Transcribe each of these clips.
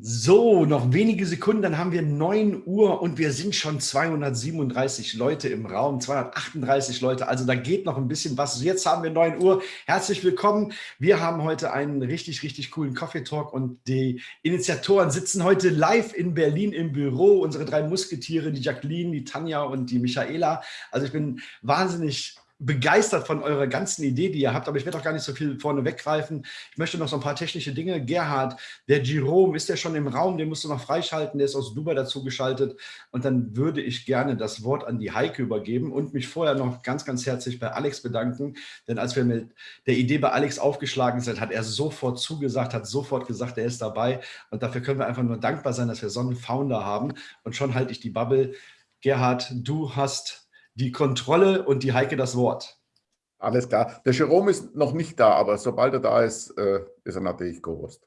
So, noch wenige Sekunden, dann haben wir 9 Uhr und wir sind schon 237 Leute im Raum, 238 Leute, also da geht noch ein bisschen was. Jetzt haben wir 9 Uhr. Herzlich willkommen. Wir haben heute einen richtig, richtig coolen Coffee Talk und die Initiatoren sitzen heute live in Berlin im Büro. Unsere drei Musketiere, die Jacqueline, die Tanja und die Michaela. Also ich bin wahnsinnig begeistert von eurer ganzen Idee, die ihr habt, aber ich werde auch gar nicht so viel vorne weggreifen. Ich möchte noch so ein paar technische Dinge. Gerhard, der Jerome, ist der schon im Raum? Den musst du noch freischalten, der ist aus Dubai dazu geschaltet. Und dann würde ich gerne das Wort an die Heike übergeben und mich vorher noch ganz, ganz herzlich bei Alex bedanken. Denn als wir mit der Idee bei Alex aufgeschlagen sind, hat er sofort zugesagt, hat sofort gesagt, er ist dabei. Und dafür können wir einfach nur dankbar sein, dass wir so einen Founder haben. Und schon halte ich die Bubble. Gerhard, du hast die Kontrolle und die Heike das Wort. Alles klar. Der Jerome ist noch nicht da, aber sobald er da ist, äh, ist er natürlich gewusst.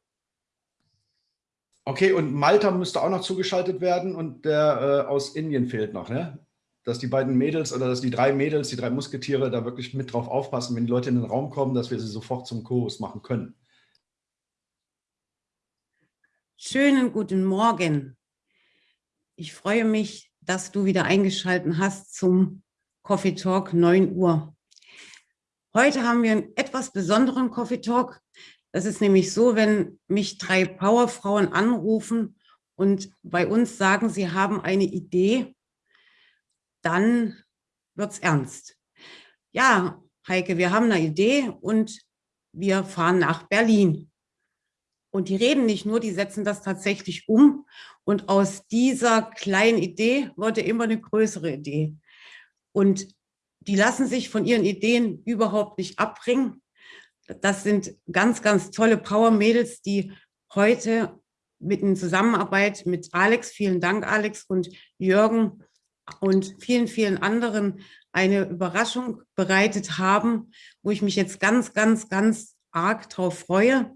Okay, und Malta müsste auch noch zugeschaltet werden und der äh, aus Indien fehlt noch, ne? Dass die beiden Mädels oder dass die drei Mädels, die drei Musketiere da wirklich mit drauf aufpassen, wenn die Leute in den Raum kommen, dass wir sie sofort zum Chorus machen können. Schönen guten Morgen. Ich freue mich, dass du wieder eingeschaltet hast zum Coffee Talk 9 Uhr. Heute haben wir einen etwas besonderen Coffee Talk. Das ist nämlich so, wenn mich drei Powerfrauen anrufen und bei uns sagen, sie haben eine Idee, dann wird es ernst. Ja, Heike, wir haben eine Idee und wir fahren nach Berlin. Und die reden nicht nur, die setzen das tatsächlich um. Und aus dieser kleinen Idee wurde immer eine größere Idee. Und die lassen sich von ihren Ideen überhaupt nicht abbringen. Das sind ganz, ganz tolle Power-Mädels, die heute mit in Zusammenarbeit mit Alex, vielen Dank Alex und Jürgen und vielen, vielen anderen eine Überraschung bereitet haben, wo ich mich jetzt ganz, ganz, ganz arg drauf freue.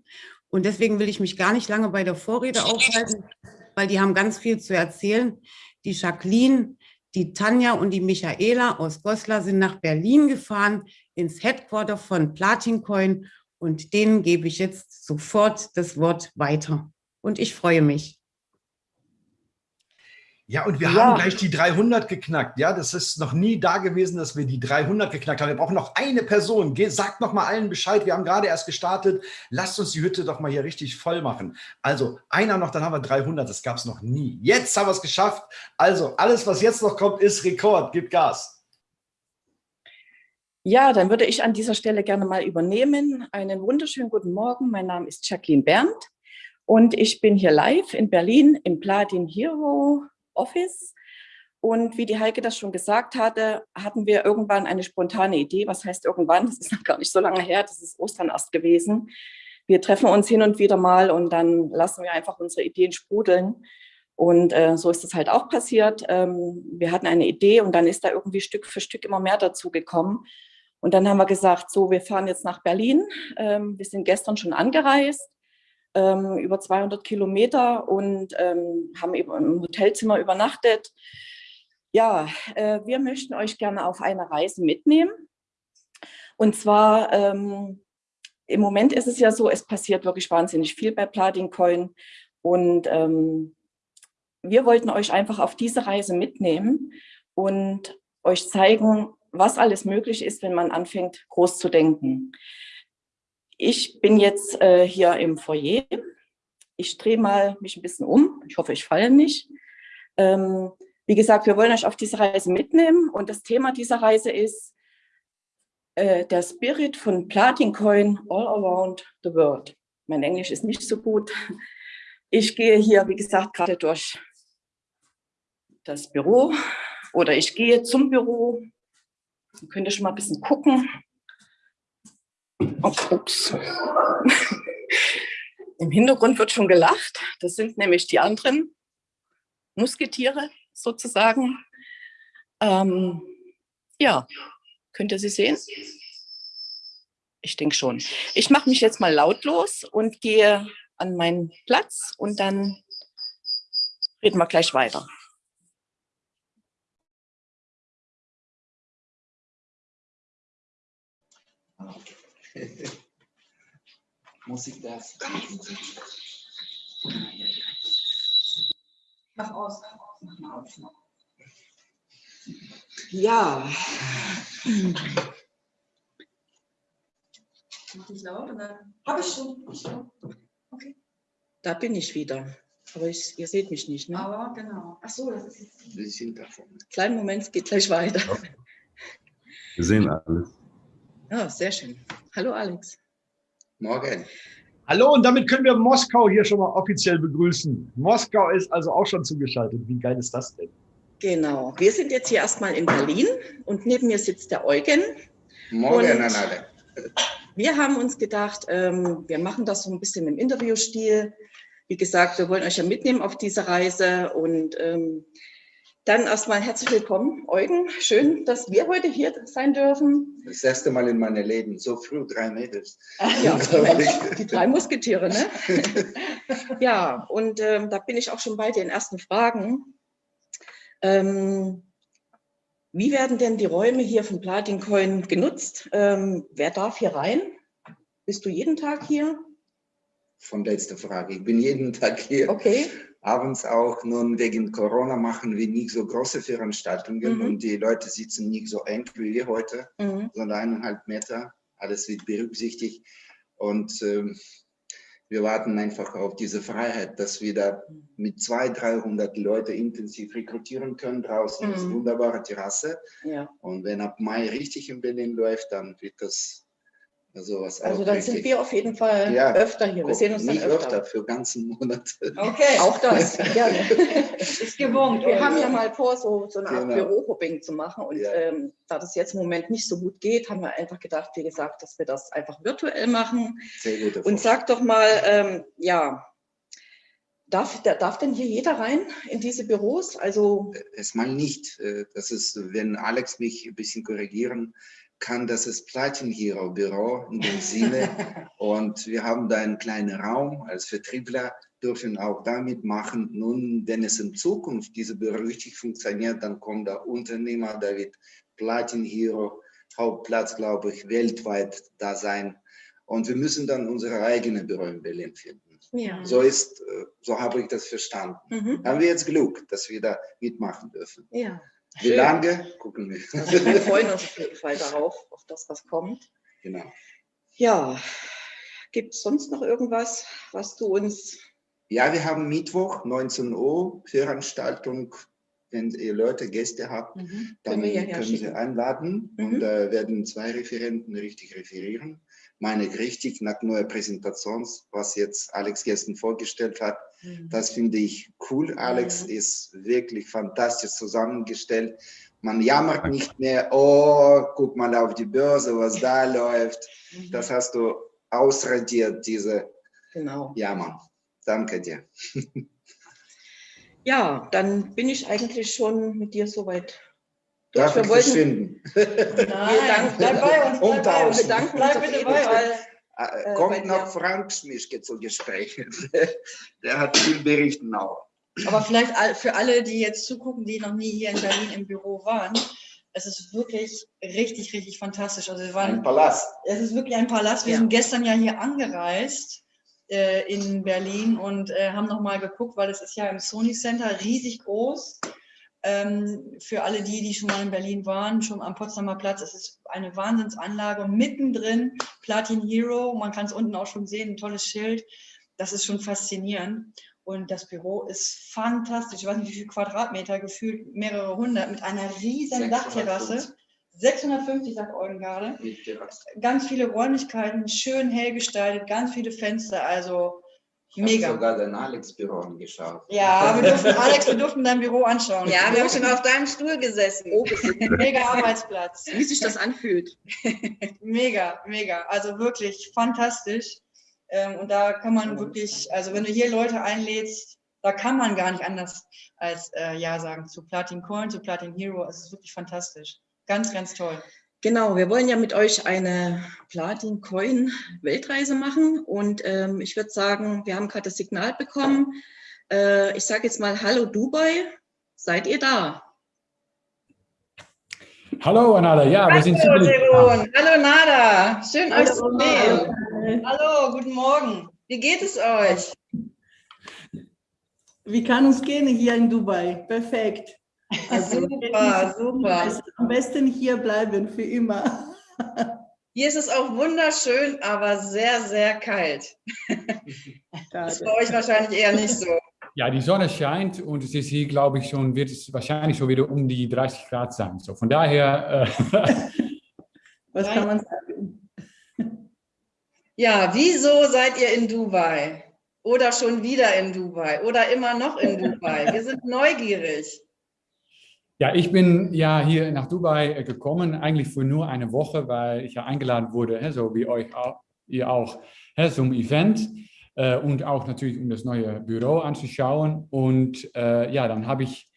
Und deswegen will ich mich gar nicht lange bei der Vorrede aufhalten, weil die haben ganz viel zu erzählen. Die Jacqueline, die Tanja und die Michaela aus Goslar sind nach Berlin gefahren, ins Headquarter von Platincoin und denen gebe ich jetzt sofort das Wort weiter. Und ich freue mich. Ja, und wir ja. haben gleich die 300 geknackt. Ja, das ist noch nie da gewesen, dass wir die 300 geknackt haben. Wir brauchen noch eine Person. Ge sagt noch mal allen Bescheid. Wir haben gerade erst gestartet. Lasst uns die Hütte doch mal hier richtig voll machen. Also einer noch, dann haben wir 300. Das gab es noch nie. Jetzt haben wir es geschafft. Also alles, was jetzt noch kommt, ist Rekord. Gib Gas. Ja, dann würde ich an dieser Stelle gerne mal übernehmen. Einen wunderschönen guten Morgen. Mein Name ist Jacqueline Berndt und ich bin hier live in Berlin im Platin Hero Office. Und wie die Heike das schon gesagt hatte, hatten wir irgendwann eine spontane Idee. Was heißt irgendwann? Das ist noch gar nicht so lange her. Das ist Ostern erst gewesen. Wir treffen uns hin und wieder mal und dann lassen wir einfach unsere Ideen sprudeln. Und äh, so ist es halt auch passiert. Ähm, wir hatten eine Idee und dann ist da irgendwie Stück für Stück immer mehr dazu gekommen. Und dann haben wir gesagt, so, wir fahren jetzt nach Berlin. Ähm, wir sind gestern schon angereist ähm, über 200 Kilometer und ähm, haben eben im Hotelzimmer übernachtet. Ja, äh, wir möchten euch gerne auf eine Reise mitnehmen. Und zwar, ähm, im Moment ist es ja so, es passiert wirklich wahnsinnig viel bei Platin Coin. Und ähm, wir wollten euch einfach auf diese Reise mitnehmen und euch zeigen, was alles möglich ist, wenn man anfängt, groß zu denken. Ich bin jetzt äh, hier im Foyer. Ich drehe mal mich ein bisschen um. Ich hoffe, ich falle nicht. Ähm, wie gesagt, wir wollen euch auf diese Reise mitnehmen und das Thema dieser Reise ist äh, der Spirit von Platin Coin all around the world. Mein Englisch ist nicht so gut. Ich gehe hier, wie gesagt, gerade durch das Büro oder ich gehe zum Büro. Dann könnt ihr schon mal ein bisschen gucken. Ups. Im Hintergrund wird schon gelacht. Das sind nämlich die anderen Musketiere sozusagen. Ähm, ja, könnt ihr sie sehen? Ich denke schon. Ich mache mich jetzt mal lautlos und gehe an meinen Platz und dann reden wir gleich weiter. Musik das. Mach aus. Mach mal aus. Ja. Mach dich laut dann. Habe ich schon. Okay. Da bin ich wieder. Aber ich, ihr seht mich nicht, ne? Aber genau. Ach so, das ist jetzt. Wir sind davon. Kleinen Moment, es geht gleich weiter. Wir sehen alles. Ja, sehr schön. Hallo Alex. Morgen. Hallo und damit können wir Moskau hier schon mal offiziell begrüßen. Moskau ist also auch schon zugeschaltet. Wie geil ist das denn? Genau. Wir sind jetzt hier erstmal in Berlin und neben mir sitzt der Eugen. Morgen Und- an alle. Wir haben uns gedacht, ähm, wir machen das so ein bisschen im Interviewstil. Wie gesagt, wir wollen euch ja mitnehmen auf diese Reise und ähm, dann erstmal herzlich willkommen, Eugen. Schön, dass wir heute hier sein dürfen. Das erste Mal in meinem Leben, so früh drei Mädels. Ja, die drei Musketiere, ne? ja, und ähm, da bin ich auch schon bei den ersten Fragen. Ähm, wie werden denn die Räume hier von Platincoin genutzt? Ähm, wer darf hier rein? Bist du jeden Tag hier? Von letzter Frage. Ich bin jeden Tag hier, Okay. Abends auch. Nun wegen Corona machen wir nicht so große Veranstaltungen Mhm. und die Leute sitzen nicht so eng wie wir heute, Mhm. sondern eineinhalb Meter. Alles wird berücksichtigt. Und ähm, wir warten einfach auf diese Freiheit, dass wir da mit 200, 300 Leute intensiv rekrutieren können. Draußen ist Mhm. wunderbare Terrasse. Ja. Und wenn ab Mai richtig in Berlin läuft, dann wird das Also auch dann sind richtig. wir auf jeden Fall Ja. öfter hier. Wir sehen uns dann Nicht öfter. öfter, für ganzen Monate. Okay. Auch das, gerne. ist gewohnt. Wir haben ja mal vor, so, so eine Art Genau. Bürohopping zu machen. Und Ja. ähm, da das jetzt im Moment nicht so gut geht, haben wir einfach gedacht, wie gesagt, dass wir das einfach virtuell machen. Sehr guter Und sag doch mal, ähm, ja, darf, da- darf denn hier jeder rein in diese Büros? Also, Erstmal nicht. Äh, Das ist, wenn Alex mich ein bisschen korrigieren kann, das ist Platin Hero Büro in dem Sinne. Und wir haben da einen kleinen Raum als Vertriebler, dürfen auch damit machen. Nun, wenn es in Zukunft diese Büro richtig funktioniert, dann kommt der Unternehmer, da wird Platin Hero Hauptplatz, glaube ich, weltweit da sein. Und wir müssen dann unsere eigene Büro in Berlin finden. ja. So ist, äh, so habe ich das verstanden. Mhm. Haben wir jetzt Glück, dass wir da mitmachen dürfen. ja. Wie Schön. lange? Gucken wir. Also wir freuen uns auf jeden Fall darauf, auf das, was kommt. genau. Ja, gibt es sonst noch irgendwas, was du uns Ja, wir haben Mittwoch, 19 Uhr, Veranstaltung. Wenn ihr Leute, Gäste habt, dann Mhm. Können wir können Sie einladen Mhm. und da werden zwei Referenten richtig referieren. Meine ich richtig nach neuer Präsentation, was jetzt Alex gestern vorgestellt hat. Das finde ich cool. Alex Mhm. ist wirklich fantastisch zusammengestellt. Man jammert nicht mehr, oh, guck mal auf die Börse, was da läuft. Das hast du ausradiert, diese Genau. Jammern. Danke dir. Ja, dann bin ich eigentlich schon mit dir soweit. Darf ich verschwinden? Nein, danken- bleib bei uns. Bleib bei uns. Wir danken Bleib bitte bei Fall. uns. Äh, Kommt noch Frank Schmischke zu Gespräch. Der hat viel berichten auch. Aber vielleicht all- für alle, die jetzt zugucken, die noch nie hier in Berlin im Büro waren, es ist wirklich richtig, richtig fantastisch. Also wir Ein waren, Palast. es ist wirklich ein Palast. Wir Ja. sind gestern ja hier angereist äh, in Berlin und äh, haben nochmal geguckt, weil es ist ja im Sony Center riesig groß. Ähm, für alle die, die schon mal in Berlin waren, schon am Potsdamer Platz, es ist eine Wahnsinnsanlage. Mittendrin Platin Hero, man kann es unten auch schon sehen, ein tolles Schild. Das ist schon faszinierend. Und das Büro ist fantastisch. Ich weiß nicht, wie viele Quadratmeter, gefühlt mehrere hundert, mit einer riesen Dachterrasse. 650, sagt Eugen gerade. Ganz viele Räumlichkeiten, schön hell gestaltet, ganz viele Fenster, also Ich habe mega. sogar dein Alex-Büro angeschaut. Ja, wir durften, Alex, wir durften dein Büro anschauen. Ja, wir haben schon auf deinem Stuhl gesessen. Oh, Mega Arbeitsplatz. wie sich das anfühlt. Mega, mega. Also wirklich fantastisch. Ähm, und da kann man wirklich, also wenn du hier Leute einlädst, da kann man gar nicht anders als äh, Ja sagen zu Platin Coin, zu Platin Hero. Es ist wirklich fantastisch. Ganz, ganz toll. Genau, wir wollen ja mit euch eine Platin-Coin-Weltreise machen und ähm, ich würde sagen, wir haben gerade das Signal bekommen. Äh, ich sage jetzt mal Hallo Dubai, seid ihr da? Hallo Anada, ja, wir sind Hallo. Jeroen. Hallo Nada. Schön euch zu Hallo. sehen. Hallo, guten Morgen. Wie geht es euch? Wie kann uns gehen hier in Dubai? Perfekt. Also, super, super. Am besten hier bleiben für immer. Hier ist es auch wunderschön, aber sehr, sehr kalt. Das ist bei euch wahrscheinlich eher nicht so. Ja, die Sonne scheint und es ist hier, glaube ich, schon, wird es wahrscheinlich schon wieder um die 30 Grad sein. So, von daher. Äh, Was kann man sagen? Ja, wieso seid ihr in Dubai? Oder schon wieder in Dubai? Oder immer noch in Dubai? Wir sind neugierig. Ja, ich bin ja hier nach Dubai äh, gekommen, eigentlich für nur eine Woche, weil ich ja eingeladen wurde, so wie euch auch, ihr auch, zum Event äh, und auch natürlich, um das neue Büro anzuschauen. Und äh, ja, dann habe ich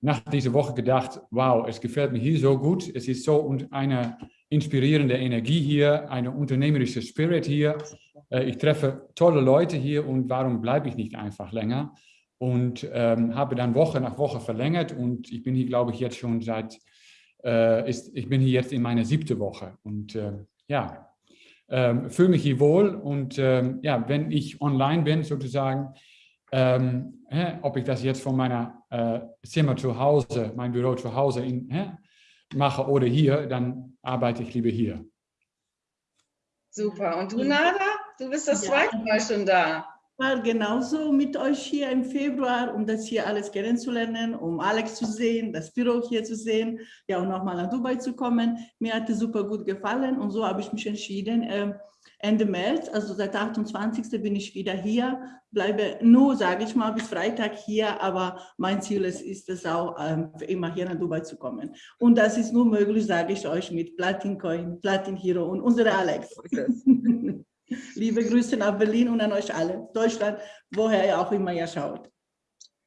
nach dieser Woche gedacht, wow, es gefällt mir hier so gut. Es ist so eine inspirierende Energie hier, eine unternehmerische Spirit hier. Ich treffe tolle Leute hier und warum bleibe ich nicht einfach länger? Und ähm, habe dann Woche nach Woche verlängert und ich bin hier, glaube ich, jetzt schon seit, äh, ist, ich bin hier jetzt in meiner siebte Woche und äh, ja, ähm, fühle mich hier wohl und ähm, ja, wenn ich online bin sozusagen, ähm, hä, ob ich das jetzt von meiner äh, Zimmer zu Hause, mein Büro zu Hause in, hä, mache oder hier, dann arbeite ich lieber hier. Super. Und du, Nada? Du bist das ja. zweite Mal schon da war genauso mit euch hier im Februar, um das hier alles kennenzulernen, um Alex zu sehen, das Büro hier zu sehen, ja und nochmal nach Dubai zu kommen. Mir hat es super gut gefallen und so habe ich mich entschieden, äh, Ende März, also seit 28. bin ich wieder hier, bleibe nur, sage ich mal, bis Freitag hier, aber mein Ziel ist, ist es auch, ähm, immer hier nach Dubai zu kommen. Und das ist nur möglich, sage ich euch, mit Platin Coin, Platin Hero und unsere Alex. Liebe Grüße nach Berlin und an euch alle, Deutschland, woher ihr auch immer ihr schaut.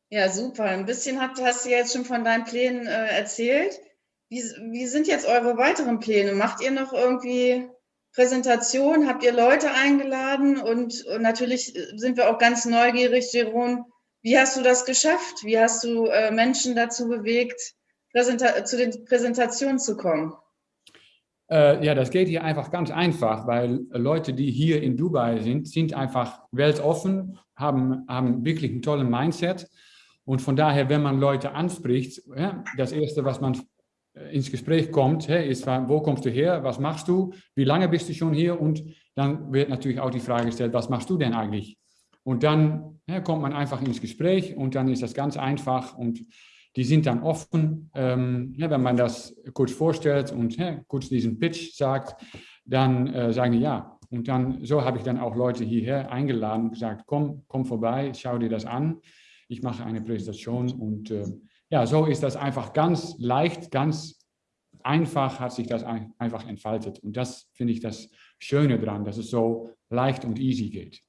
Ja, super. Ein bisschen hast, hast du jetzt schon von deinen Plänen äh, erzählt. Wie, wie sind jetzt eure weiteren Pläne? Macht ihr noch irgendwie Präsentation? Habt ihr Leute eingeladen? Und, und natürlich sind wir auch ganz neugierig, Jeroen. Wie hast du das geschafft? Wie hast du äh, Menschen dazu bewegt, Präsenta zu den Präsentationen zu kommen? Äh, ja, das geht hier einfach ganz einfach, weil Leute, die hier in Dubai sind, sind einfach weltoffen, haben, haben wirklich einen tollen Mindset. Und von daher, wenn man Leute anspricht, ja, das Erste, was man äh, ins Gespräch kommt, ist, wo kommst du her, was machst du, wie lange bist du schon hier? Und dann wird natürlich auch die Frage gestellt, was machst du denn eigentlich? Und dann ja, kommt man einfach ins Gespräch und dann ist das ganz einfach und die sind dann offen, ähm, ja, wenn man das kurz vorstellt und ja, kurz diesen Pitch sagt, dann äh, sagen die ja. Und dann, so habe ich dann auch Leute hierher eingeladen und gesagt, komm, komm vorbei, schau dir das an. Ich mache eine Präsentation und äh, ja, so ist das einfach ganz leicht, ganz einfach hat sich das einfach entfaltet. Und das finde ich das Schöne daran, dass es so leicht und easy geht.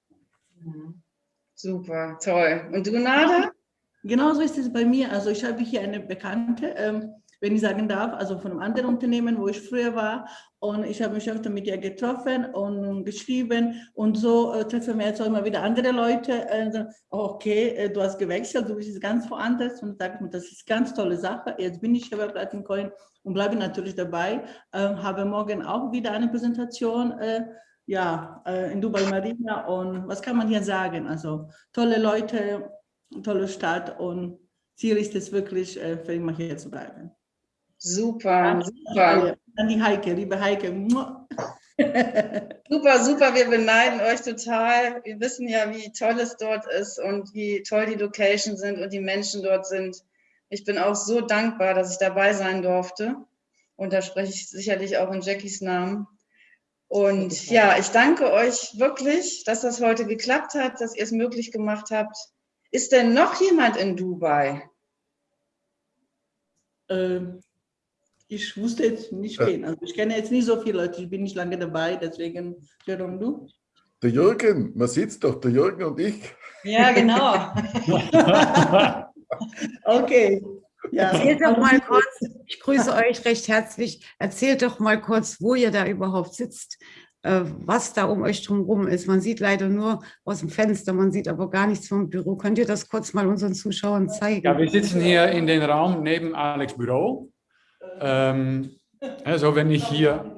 Super, toll. Und du, Nada? Genauso ist es bei mir. Also ich habe hier eine Bekannte, ähm, wenn ich sagen darf, also von einem anderen Unternehmen, wo ich früher war. Und ich habe mich öfter mit ihr getroffen und geschrieben. Und so äh, treffen wir jetzt auch immer wieder andere Leute. Äh, okay, äh, du hast gewechselt, du bist ganz woanders. Und sage mir, das ist eine ganz tolle Sache. Jetzt bin ich hier bei Platin Coin und bleibe natürlich dabei. Ähm, habe morgen auch wieder eine Präsentation äh, ja, äh, in Dubai Marina. Und was kann man hier sagen? Also tolle Leute, tolle Stadt und Ziel ist es wirklich, äh, für immer hier zu bleiben. Super, super. An die Heike, liebe Heike. super, super, wir beneiden euch total. Wir wissen ja, wie toll es dort ist und wie toll die Locations sind und die Menschen dort sind. Ich bin auch so dankbar, dass ich dabei sein durfte. Und da spreche ich sicherlich auch in Jackies Namen. Und ja, ich danke euch wirklich, dass das heute geklappt hat, dass ihr es möglich gemacht habt. Ist denn noch jemand in Dubai? Ähm, ich wusste jetzt nicht wen. Also ich kenne jetzt nicht so viele Leute, ich bin nicht lange dabei, deswegen, Jerome, du? Der Jürgen, man sieht doch, der Jürgen und ich. Ja, genau. okay. Ja. Erzählt doch mal kurz, ich grüße euch recht herzlich, erzählt doch mal kurz, wo ihr da überhaupt sitzt. Äh, was da um euch drumherum ist. Man sieht leider nur aus dem Fenster, man sieht aber gar nichts vom Büro. Könnt ihr das kurz mal unseren Zuschauern zeigen? Ja, wir sitzen hier in den Raum neben Alex Büro. Ähm, also wenn ich hier,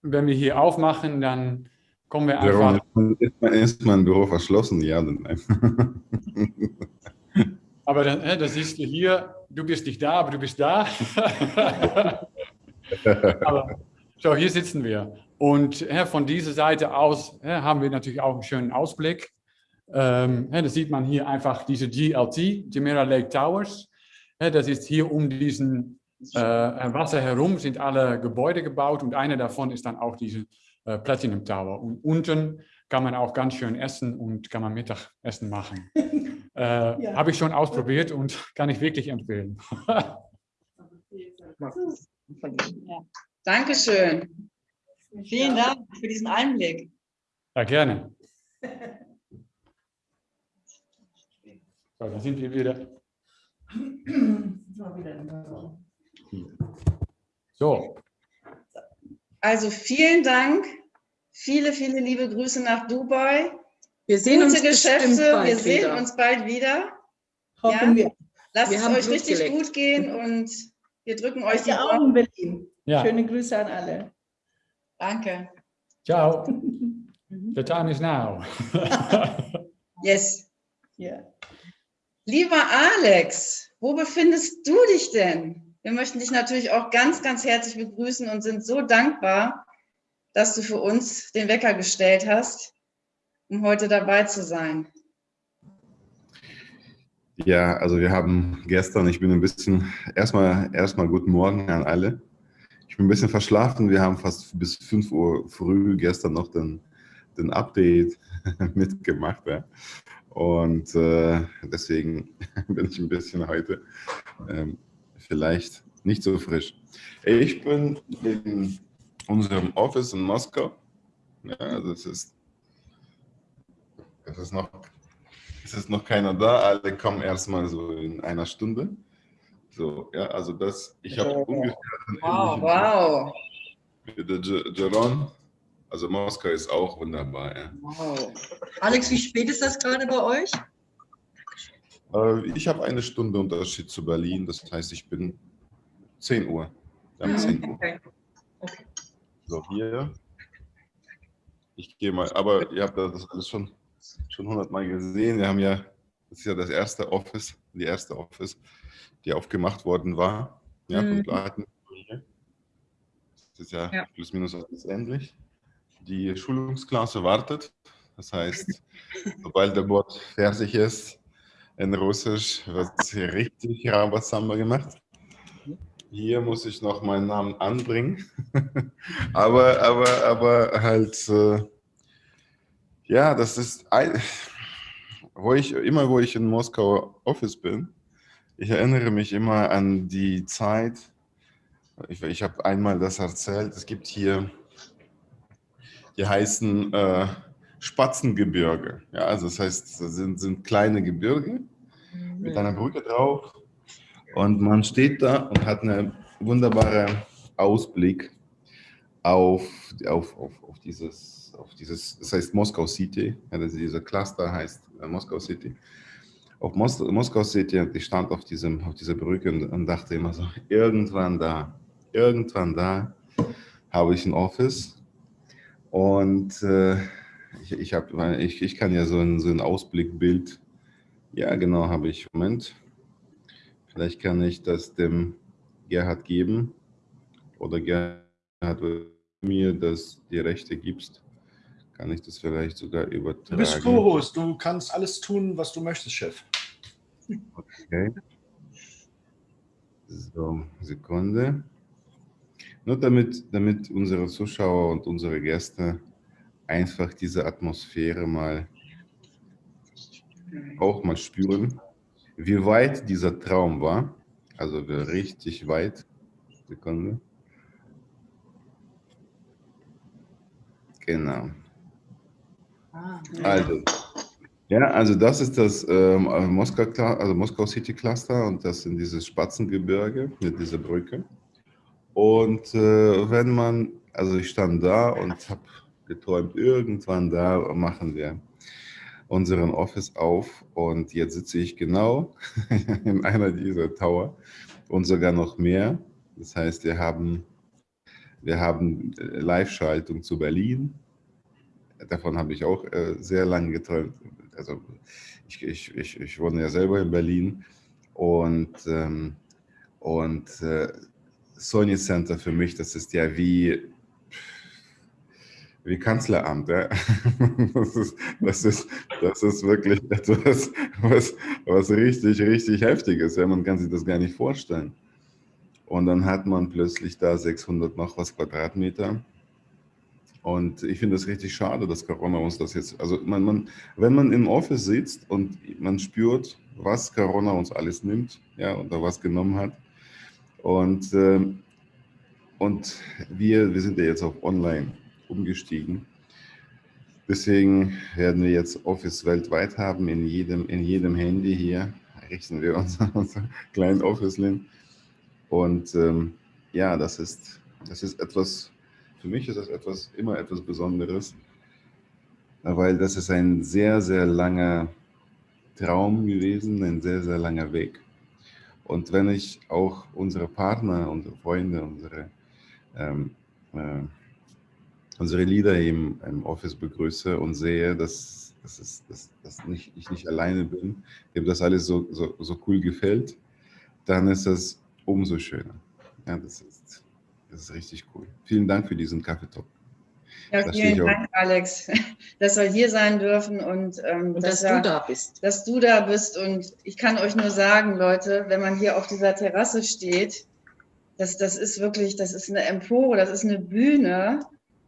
wenn wir hier aufmachen, dann kommen wir einfach... Ist, ist mein Büro verschlossen? Ja nein? Aber dann, äh, das ist hier, du bist nicht da, aber du bist da. aber, so, hier sitzen wir. Und von dieser Seite aus haben wir natürlich auch einen schönen Ausblick. Ähm, da sieht man hier einfach diese GLT, Jumeirah Lake Towers. das ist hier um diesen äh, Wasser herum sind alle Gebäude gebaut und eine davon ist dann auch diese äh, Platinum Tower. Und unten kann man auch ganz schön essen und kann man Mittagessen machen. äh, ja. Habe ich schon ausprobiert und kann ich wirklich empfehlen. ja. Dankeschön. Vielen Dank für diesen Einblick. Ja, gerne. So, dann sind wir wieder. So. Also vielen Dank. Viele, viele liebe Grüße nach Dubai. Wir sehen Gute uns Geschäfte. Wir sehen wieder. uns bald wieder. Hoffen Ja. wir. Lasst Wir es euch Blut richtig gut gehen und wir drücken euch die in Berlin. Ja. Schöne Grüße an alle. Danke. Ciao. The time is now. Yes. Ja. Lieber Alex, wo befindest du dich denn? Wir möchten dich natürlich auch ganz, ganz herzlich begrüßen und sind so dankbar, dass du für uns den Wecker gestellt hast, um heute dabei zu sein. Ja, also wir haben gestern, ich bin ein bisschen, erstmal, erstmal guten Morgen an alle. Ich bin ein bisschen verschlafen, wir haben fast bis 5 Uhr früh gestern noch den, den Update mitgemacht. Ja. Und äh, deswegen bin ich ein bisschen heute ähm, vielleicht nicht so frisch. Ich bin in unserem Office in Moskau. Ja, es ist, es ist noch es ist noch keiner da, alle kommen erstmal so in einer Stunde. So, ja, also das, ich habe Oh. ungefähr einen Wow, wow. mit der Geron. Also Moskau ist auch wunderbar. Ja. wow. Alex, wie spät ist das gerade bei euch? Äh, Ich habe eine Stunde Unterschied zu Berlin, das heißt, ich bin 10 Uhr. Wir haben 10 Uhr. Okay. okay. So, hier. Ich gehe mal, aber ihr habt das alles schon, schon 100 Mal gesehen. Wir haben ja, das ist ja das erste Office, die erste Office, die aufgemacht worden war. Ja, Mhm. Platen. Das ist ja, Ja. plus minus alles ähnlich. Die Schulungsklasse wartet. Das heißt, sobald der Bot fertig ist, in Russisch wird richtig Rambazamba gemacht. Hier muss ich noch meinen Namen anbringen. aber, aber, aber halt, äh, ja, das ist, ein, wo ich, immer wo ich in Moskau Office bin, ich erinnere mich immer an die Zeit, ich, ich habe einmal das erzählt, es gibt hier, die heißen äh, Spatzengebirge. Ja, also das heißt, das sind, sind kleine Gebirge mit einer Brücke drauf und man steht da und hat einen wunderbaren Ausblick auf, auf, auf, auf, dieses, auf dieses, das heißt Moskau City, ja, dieser Cluster heißt äh, Moskau City. Auf Mos Moskau City und ich stand auf, diesem, auf dieser Brücke und, und dachte immer so, irgendwann da, irgendwann da habe ich ein Office und äh, ich, ich, hab, ich, ich kann ja so ein, so ein Ausblickbild, ja genau, habe ich, Moment, vielleicht kann ich das dem Gerhard geben oder Gerhard, mir das die Rechte gibst, kann ich das vielleicht sogar übertragen. Du bist Co-Host, du kannst alles tun, was du möchtest, Chef. Okay. So, Sekunde. Nur damit, damit unsere Zuschauer und unsere Gäste einfach diese Atmosphäre mal auch mal spüren, wie weit dieser Traum war. Also richtig weit. Sekunde. Genau. Ah, Also, ja, also das ist das ähm, Moskau, Cla- also Moskau City Cluster und das sind diese Spatzengebirge mit dieser Brücke. Und äh, wenn man, also ich stand da und habe geträumt, irgendwann da machen wir unseren Office auf und jetzt sitze ich genau in einer dieser Tower und sogar noch mehr. Das heißt, wir haben, wir haben äh, Live-Schaltung zu Berlin. Davon habe ich auch äh, sehr lange geträumt. Also ich, ich, ich, ich wohne ja selber in Berlin Und, ähm, und äh, Sony Center für mich, das ist ja wie, wie Kanzleramt. Ja? Das, ist, das, ist, das ist wirklich etwas, was, was richtig, richtig heftig ist. Ja? Man kann sich das gar nicht vorstellen. Und dann hat man plötzlich da 600 noch was Quadratmeter. Und ich finde es richtig schade, dass Corona uns das jetzt, also man, man, wenn man im Office sitzt und man spürt, was Corona uns alles nimmt, ja, oder was genommen hat. Und, äh, und wir, wir sind ja jetzt auf Online umgestiegen. Deswegen werden wir jetzt Office weltweit haben, in jedem, in jedem Handy hier richten wir unser, unser kleinen Office-Lin. Und ähm, ja, das ist, das ist etwas, für mich ist das etwas, immer etwas Besonderes, weil das ist ein sehr, sehr langer Traum gewesen, ein sehr, sehr langer Weg. Und wenn ich auch unsere Partner, unsere Freunde, unsere, ähm, äh, unsere Leader im, im Office begrüße und sehe, dass, dass, es, dass, dass nicht, ich nicht alleine bin, dem das alles so, so, so cool gefällt, dann ist das umso schöner. Ja, das das ist richtig cool. Vielen Dank für diesen Kaffeetalk. Ja, vielen Dank, Alex, dass wir hier sein dürfen und, ähm, und dass, dass du da bist. Dass du da bist. Und ich kann euch nur sagen, Leute, wenn man hier auf dieser Terrasse steht, das, das ist wirklich, das ist eine Empore, das ist eine Bühne.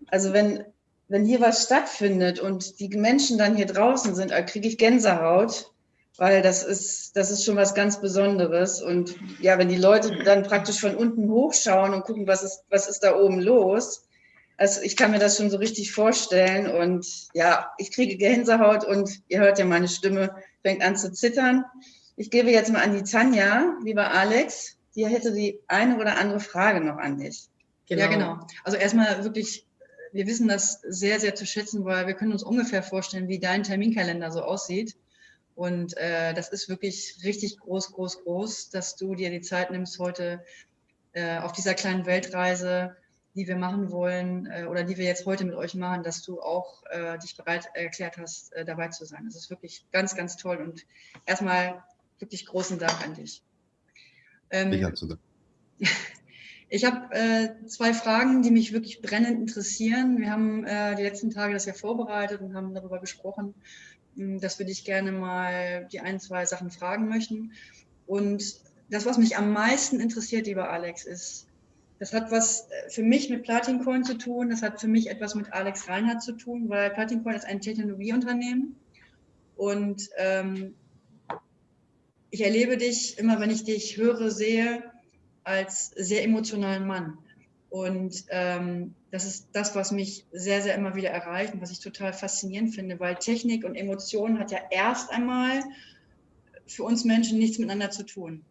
Also wenn, wenn hier was stattfindet und die Menschen dann hier draußen sind, kriege ich Gänsehaut weil das ist, das ist schon was ganz Besonderes. Und ja, wenn die Leute dann praktisch von unten hochschauen und gucken, was ist, was ist da oben los, also ich kann mir das schon so richtig vorstellen. Und ja, ich kriege Gänsehaut und ihr hört ja, meine Stimme fängt an zu zittern. Ich gebe jetzt mal an die Tanja, lieber Alex. Die hätte die eine oder andere Frage noch an dich. Genau. Ja, genau. Also erstmal wirklich, wir wissen das sehr, sehr zu schätzen, weil wir können uns ungefähr vorstellen, wie dein Terminkalender so aussieht. Und äh, das ist wirklich richtig groß, groß, groß, dass du dir die Zeit nimmst, heute äh, auf dieser kleinen Weltreise, die wir machen wollen äh, oder die wir jetzt heute mit euch machen, dass du auch äh, dich bereit erklärt hast, äh, dabei zu sein. Das ist wirklich ganz, ganz toll und erstmal wirklich großen Dank an dich. Ähm, ich habe zu danken. Ich habe äh, zwei Fragen, die mich wirklich brennend interessieren. Wir haben äh, die letzten Tage das ja vorbereitet und haben darüber gesprochen, dass wir dich gerne mal die ein, zwei Sachen fragen möchten. Und das, was mich am meisten interessiert, lieber Alex, ist, das hat was äh, für mich mit Platincoin zu tun, das hat für mich etwas mit Alex Reinhardt zu tun, weil Platincoin ist ein Technologieunternehmen und ähm, ich erlebe dich immer, wenn ich dich höre, sehe, als sehr emotionalen Mann. Und ähm, das ist das, was mich sehr, sehr immer wieder erreicht und was ich total faszinierend finde, weil Technik und Emotionen hat ja erst einmal für uns Menschen nichts miteinander zu tun.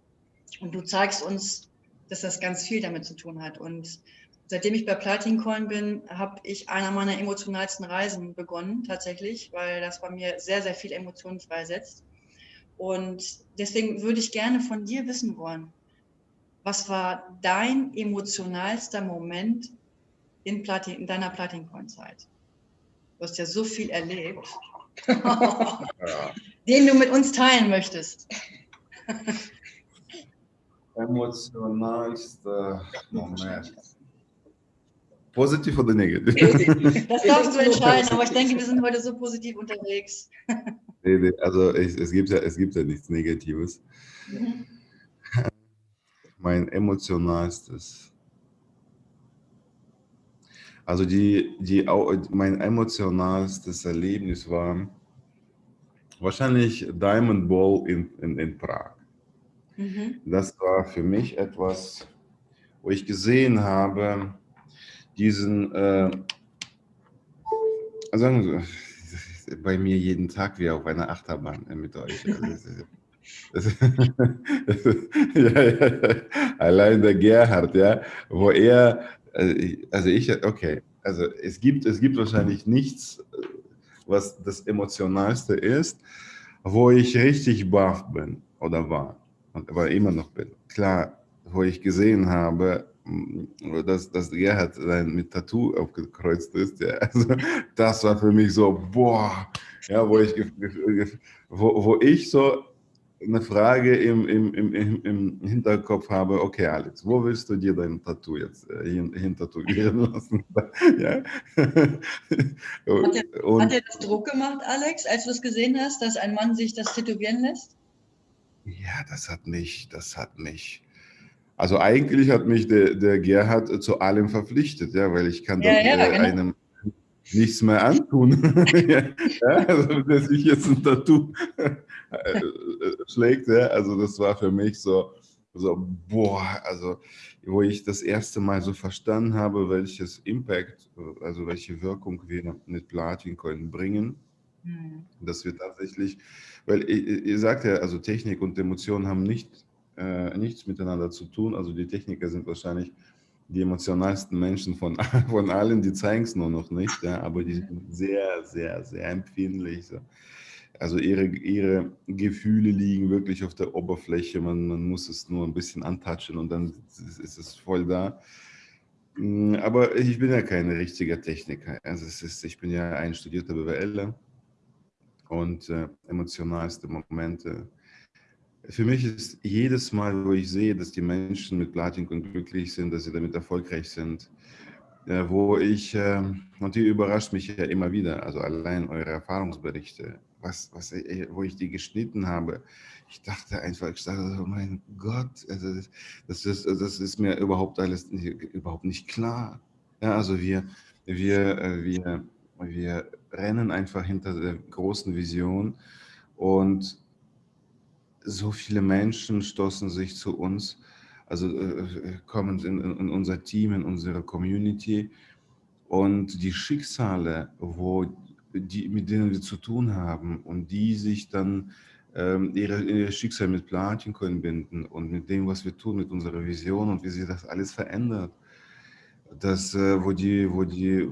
Und du zeigst uns, dass das ganz viel damit zu tun hat. Und seitdem ich bei Platincoin bin, habe ich einer meiner emotionalsten Reisen begonnen, tatsächlich, weil das bei mir sehr, sehr viel Emotionen freisetzt. Und deswegen würde ich gerne von dir wissen wollen, was war dein emotionalster Moment in, Platin, in deiner Platincoin-Zeit? Du hast ja so viel erlebt, ja. den du mit uns teilen möchtest. Emotionalster Moment. Positiv oder negativ? Das darfst du entscheiden, aber ich denke, wir sind heute so positiv unterwegs. Also es, es, gibt, ja, es gibt ja nichts Negatives. Mhm mein emotionalstes. Also die, die, mein emotionalstes Erlebnis war wahrscheinlich Diamond Ball in, in, in Prag. Mhm. Das war für mich etwas, wo ich gesehen habe, diesen, äh, also bei mir jeden Tag wie auf einer Achterbahn mit euch. Also, ja, ja, allein der Gerhard, ja, wo er, äh, also ich, okay, also es gibt, es gibt wahrscheinlich nichts, was das Emotionalste ist, wo ich richtig baff bin oder war, aber immer noch bin. Klar, wo ich gesehen habe, mm, dass, dass Gerhard mit Tattoo aufgekreuzt ist, ja, also das war für mich so, boah, ja, wo ich, wo, wo ich so eine Frage im, im, im, im Hinterkopf habe, okay Alex, wo willst du dir dein Tattoo jetzt äh, hin, hintätowieren lassen? ja? hat, er, Und, hat er das Druck gemacht, Alex, als du es gesehen hast, dass ein Mann sich das tätowieren lässt? Ja, das hat mich, das hat mich. Also eigentlich hat mich der, der Gerhard zu allem verpflichtet, ja, weil ich kann ja, dann, ja, äh, genau. einem nichts mehr antun. ja, also, dass ich jetzt ein Tattoo äh, schlägt. Ja, also das war für mich so, so, boah, also wo ich das erste Mal so verstanden habe, welches Impact, also welche Wirkung wir mit Platin können bringen. Mhm. Dass wir tatsächlich, weil ihr, ihr sagt ja, also Technik und Emotionen haben nicht, äh, nichts miteinander zu tun. Also die Techniker sind wahrscheinlich die emotionalsten Menschen von, von allen, die zeigen es nur noch nicht, ja, aber die sind sehr, sehr, sehr empfindlich. So. Also ihre, ihre Gefühle liegen wirklich auf der Oberfläche, man, man muss es nur ein bisschen antatschen und dann ist, es voll da. Mm, aber ich bin ja kein richtiger Techniker. Also ist, ich bin ja ein studierter BWLer und äh, emotionalste Momente für mich ist jedes Mal, wo ich sehe, dass die Menschen mit Platinum glücklich sind, dass sie damit erfolgreich sind, äh, wo ich, äh, und die überrascht mich ja immer wieder, also allein eure Erfahrungsberichte, was, was, äh, wo ich die geschnitten habe, ich dachte einfach, ich dachte, oh mein Gott, also das, ist, das ist mir überhaupt alles überhaupt nicht klar. Ja, also wir, wir, äh, wir, wir rennen einfach hinter der großen Vision und so viele Menschen stoßen sich zu uns, also äh, kommen in, in, unser Team, in unsere Community und die Schicksale, wo die, mit denen wir zu tun haben und die sich dann ähm, ihre Schicksal mit Platincoin binden und mit dem, was wir tun, mit unserer Vision und wie sich das alles verändert. Das, äh, wo die, wo die,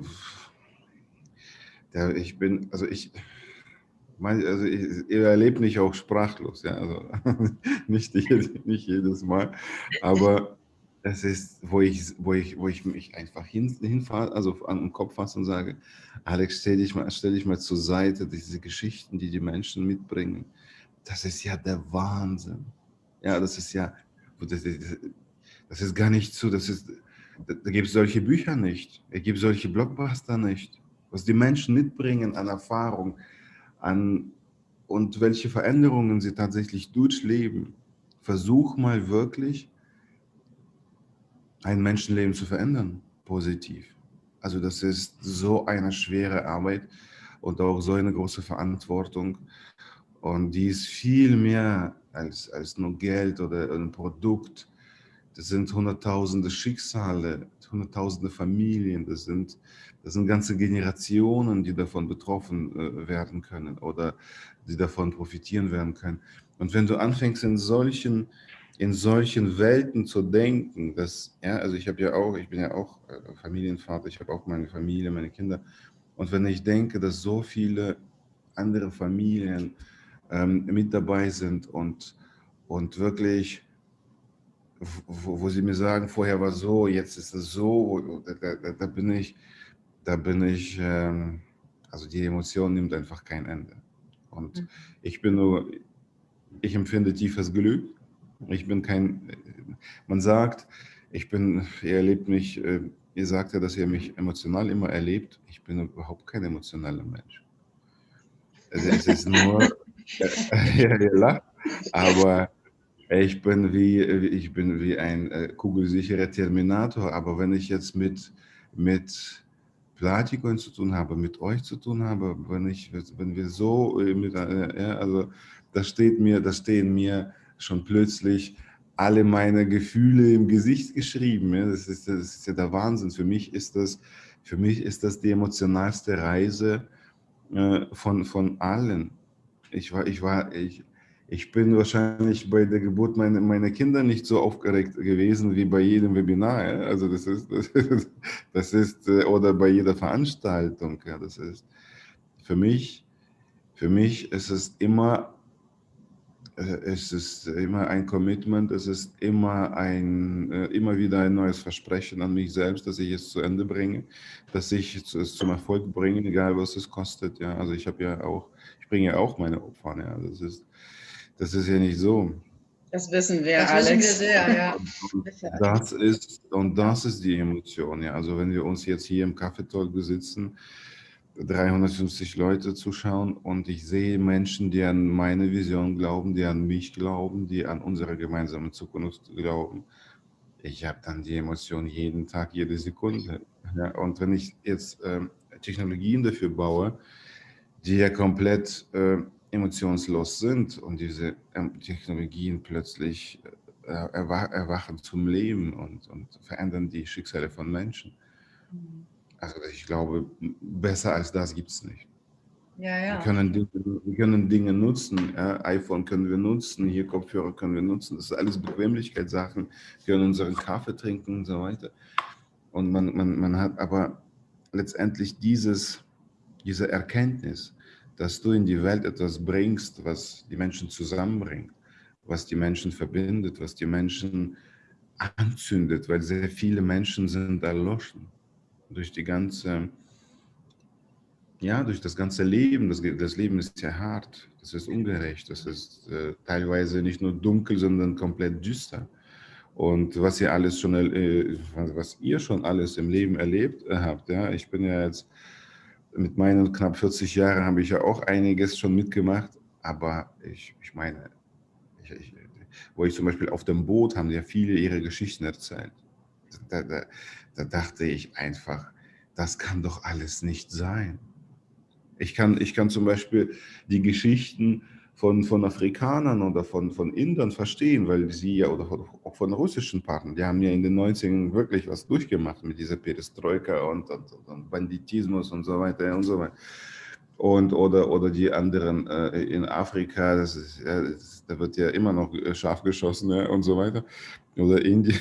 ja, ich bin, also ich, also ich, ihr erlebt mich auch sprachlos, ja, also nicht, nicht jedes Mal, aber es ist, wo ich, wo ich, wo ich mich einfach hin, hinfahre, also an den Kopf fasse und sage, Alex, stell dich, mal, stell dich mal zur Seite, diese Geschichten, die die Menschen mitbringen, das ist ja der Wahnsinn. Ja, das ist ja, das ist, das ist gar nicht so, das ist, da, da gibt es solche Bücher nicht, es gibt solche Blockbuster nicht, was die Menschen mitbringen an Erfahrung, an und welche Veränderungen sie tatsächlich durchleben. Versuch mal wirklich ein Menschenleben zu verändern, positiv. Also das ist so eine schwere Arbeit und auch so eine große Verantwortung. Und die ist viel mehr als, als nur Geld oder ein Produkt. Das sind hunderttausende Schicksale, hunderttausende Familien, das sind das sind ganze Generationen, die davon betroffen äh, werden können oder die davon profitieren werden können. Und wenn du anfängst in solchen, in solchen Welten zu denken, dass, ja, also ich habe ja auch, ich bin ja auch äh, Familienvater, ich habe auch meine Familie, meine Kinder. Und wenn ich denke, dass so viele andere Familien ähm, mit dabei sind und, und wirklich wo, wo, sie mir sagen, vorher war so, jetzt ist es so, da, da, da bin ich, da bin ich, ähm, also die Emotion nimmt einfach kein Ende. Und mhm. ich bin nur, ich empfinde tiefes Glück. Ich bin kein, man sagt, ich bin, ihr erlebt mich, äh, ihr sagt ja, dass ihr mich emotional immer erlebt. Ich bin überhaupt kein emotionaler Mensch. Also es ist nur, ja, ihr lacht, aber ich bin wie, ich bin wie ein äh, kugelsicherer Terminator. Aber wenn ich jetzt mit, mit Platikon zu tun habe, mit euch zu tun habe, wenn, ich, wenn wir so, äh, mit, äh, ja, also da steht mir, da stehen mir schon plötzlich alle meine Gefühle im Gesicht geschrieben. Ja. Das, ist, das ist ja der Wahnsinn. Für mich ist das, für mich ist das die emotionalste Reise äh, von, von allen. Ich war, ich war, ich, ich bin wahrscheinlich bei der Geburt meiner, meiner Kinder nicht so aufgeregt gewesen wie bei jedem Webinar. Ja? Also das ist, das ist, das ist, äh, oder bei jeder Veranstaltung. Ja? Das ist für mich, für mich ist es immer, äh, es ist immer ein Commitment, es ist immer ein, äh, immer wieder ein neues Versprechen an mich selbst, dass ich es zu Ende bringe, dass ich es zum Erfolg bringe, egal was es kostet. Ja, also ich habe ja auch, ich bringe ja auch meine Opfer. Ja, das ist Das ist ja nicht so. Das wissen wir, Das Alex. wissen wir sehr, ja. Das ist, und das ist die Emotion. Ja. Also wenn wir uns jetzt hier im Kaffeetalk besitzen, 350 Leute zuschauen und ich sehe Menschen, die an meine Vision glauben, die an mich glauben, die an unsere gemeinsame Zukunft glauben. Ich habe dann die Emotion jeden Tag, jede Sekunde. Ja. Und wenn ich jetzt ähm, Technologien dafür baue, die ja komplett äh, emotionslos sind und diese ähm, Technologien plötzlich äh, erwa erwachen zum Leben und, und verändern die Schicksale von Menschen. Also ich glaube, besser als das gibt es nicht. Ja, Wir, ja. können Dinge, wir können Dinge nutzen, ja, iPhone können wir nutzen, hier Kopfhörer können wir nutzen, das sind alles Bequemlichkeitssachen, wir können unseren Kaffee trinken und so weiter. Und man, man, man hat aber letztendlich dieses, diese Erkenntnis, dass du in die Welt etwas bringst, was die Menschen zusammenbringt, was die Menschen verbindet, was die Menschen anzündet, weil sehr viele Menschen sind erloschen durch die ganze, ja, durch das ganze Leben. Das, das Leben ist ja hart, das ist ungerecht, das ist äh, teilweise nicht nur dunkel, sondern komplett düster. Und was ihr alles schon, äh, was ihr schon alles im Leben erlebt habt, ja, ich bin ja jetzt mit meinen knapp 40 Jahren habe ich ja auch einiges schon mitgemacht, aber ich, ich meine, ich, ich, wo ich zum Beispiel auf dem Boot haben ja viele ihre Geschichten erzählt. Da, da, da dachte ich einfach, das kann doch alles nicht sein. Ich kann, ich kann zum Beispiel die Geschichten von, von Afrikanern oder von, von Indern verstehen, weil sie ja, oder auch von russischen Partnern, die haben ja in den 90ern wirklich was durchgemacht mit dieser Perestroika und, und, und Banditismus und so weiter und so weiter. Und, oder, oder die anderen äh, in Afrika, das ist, ja, das, da wird ja immer noch scharf geschossen ja, und so weiter. Oder Indien.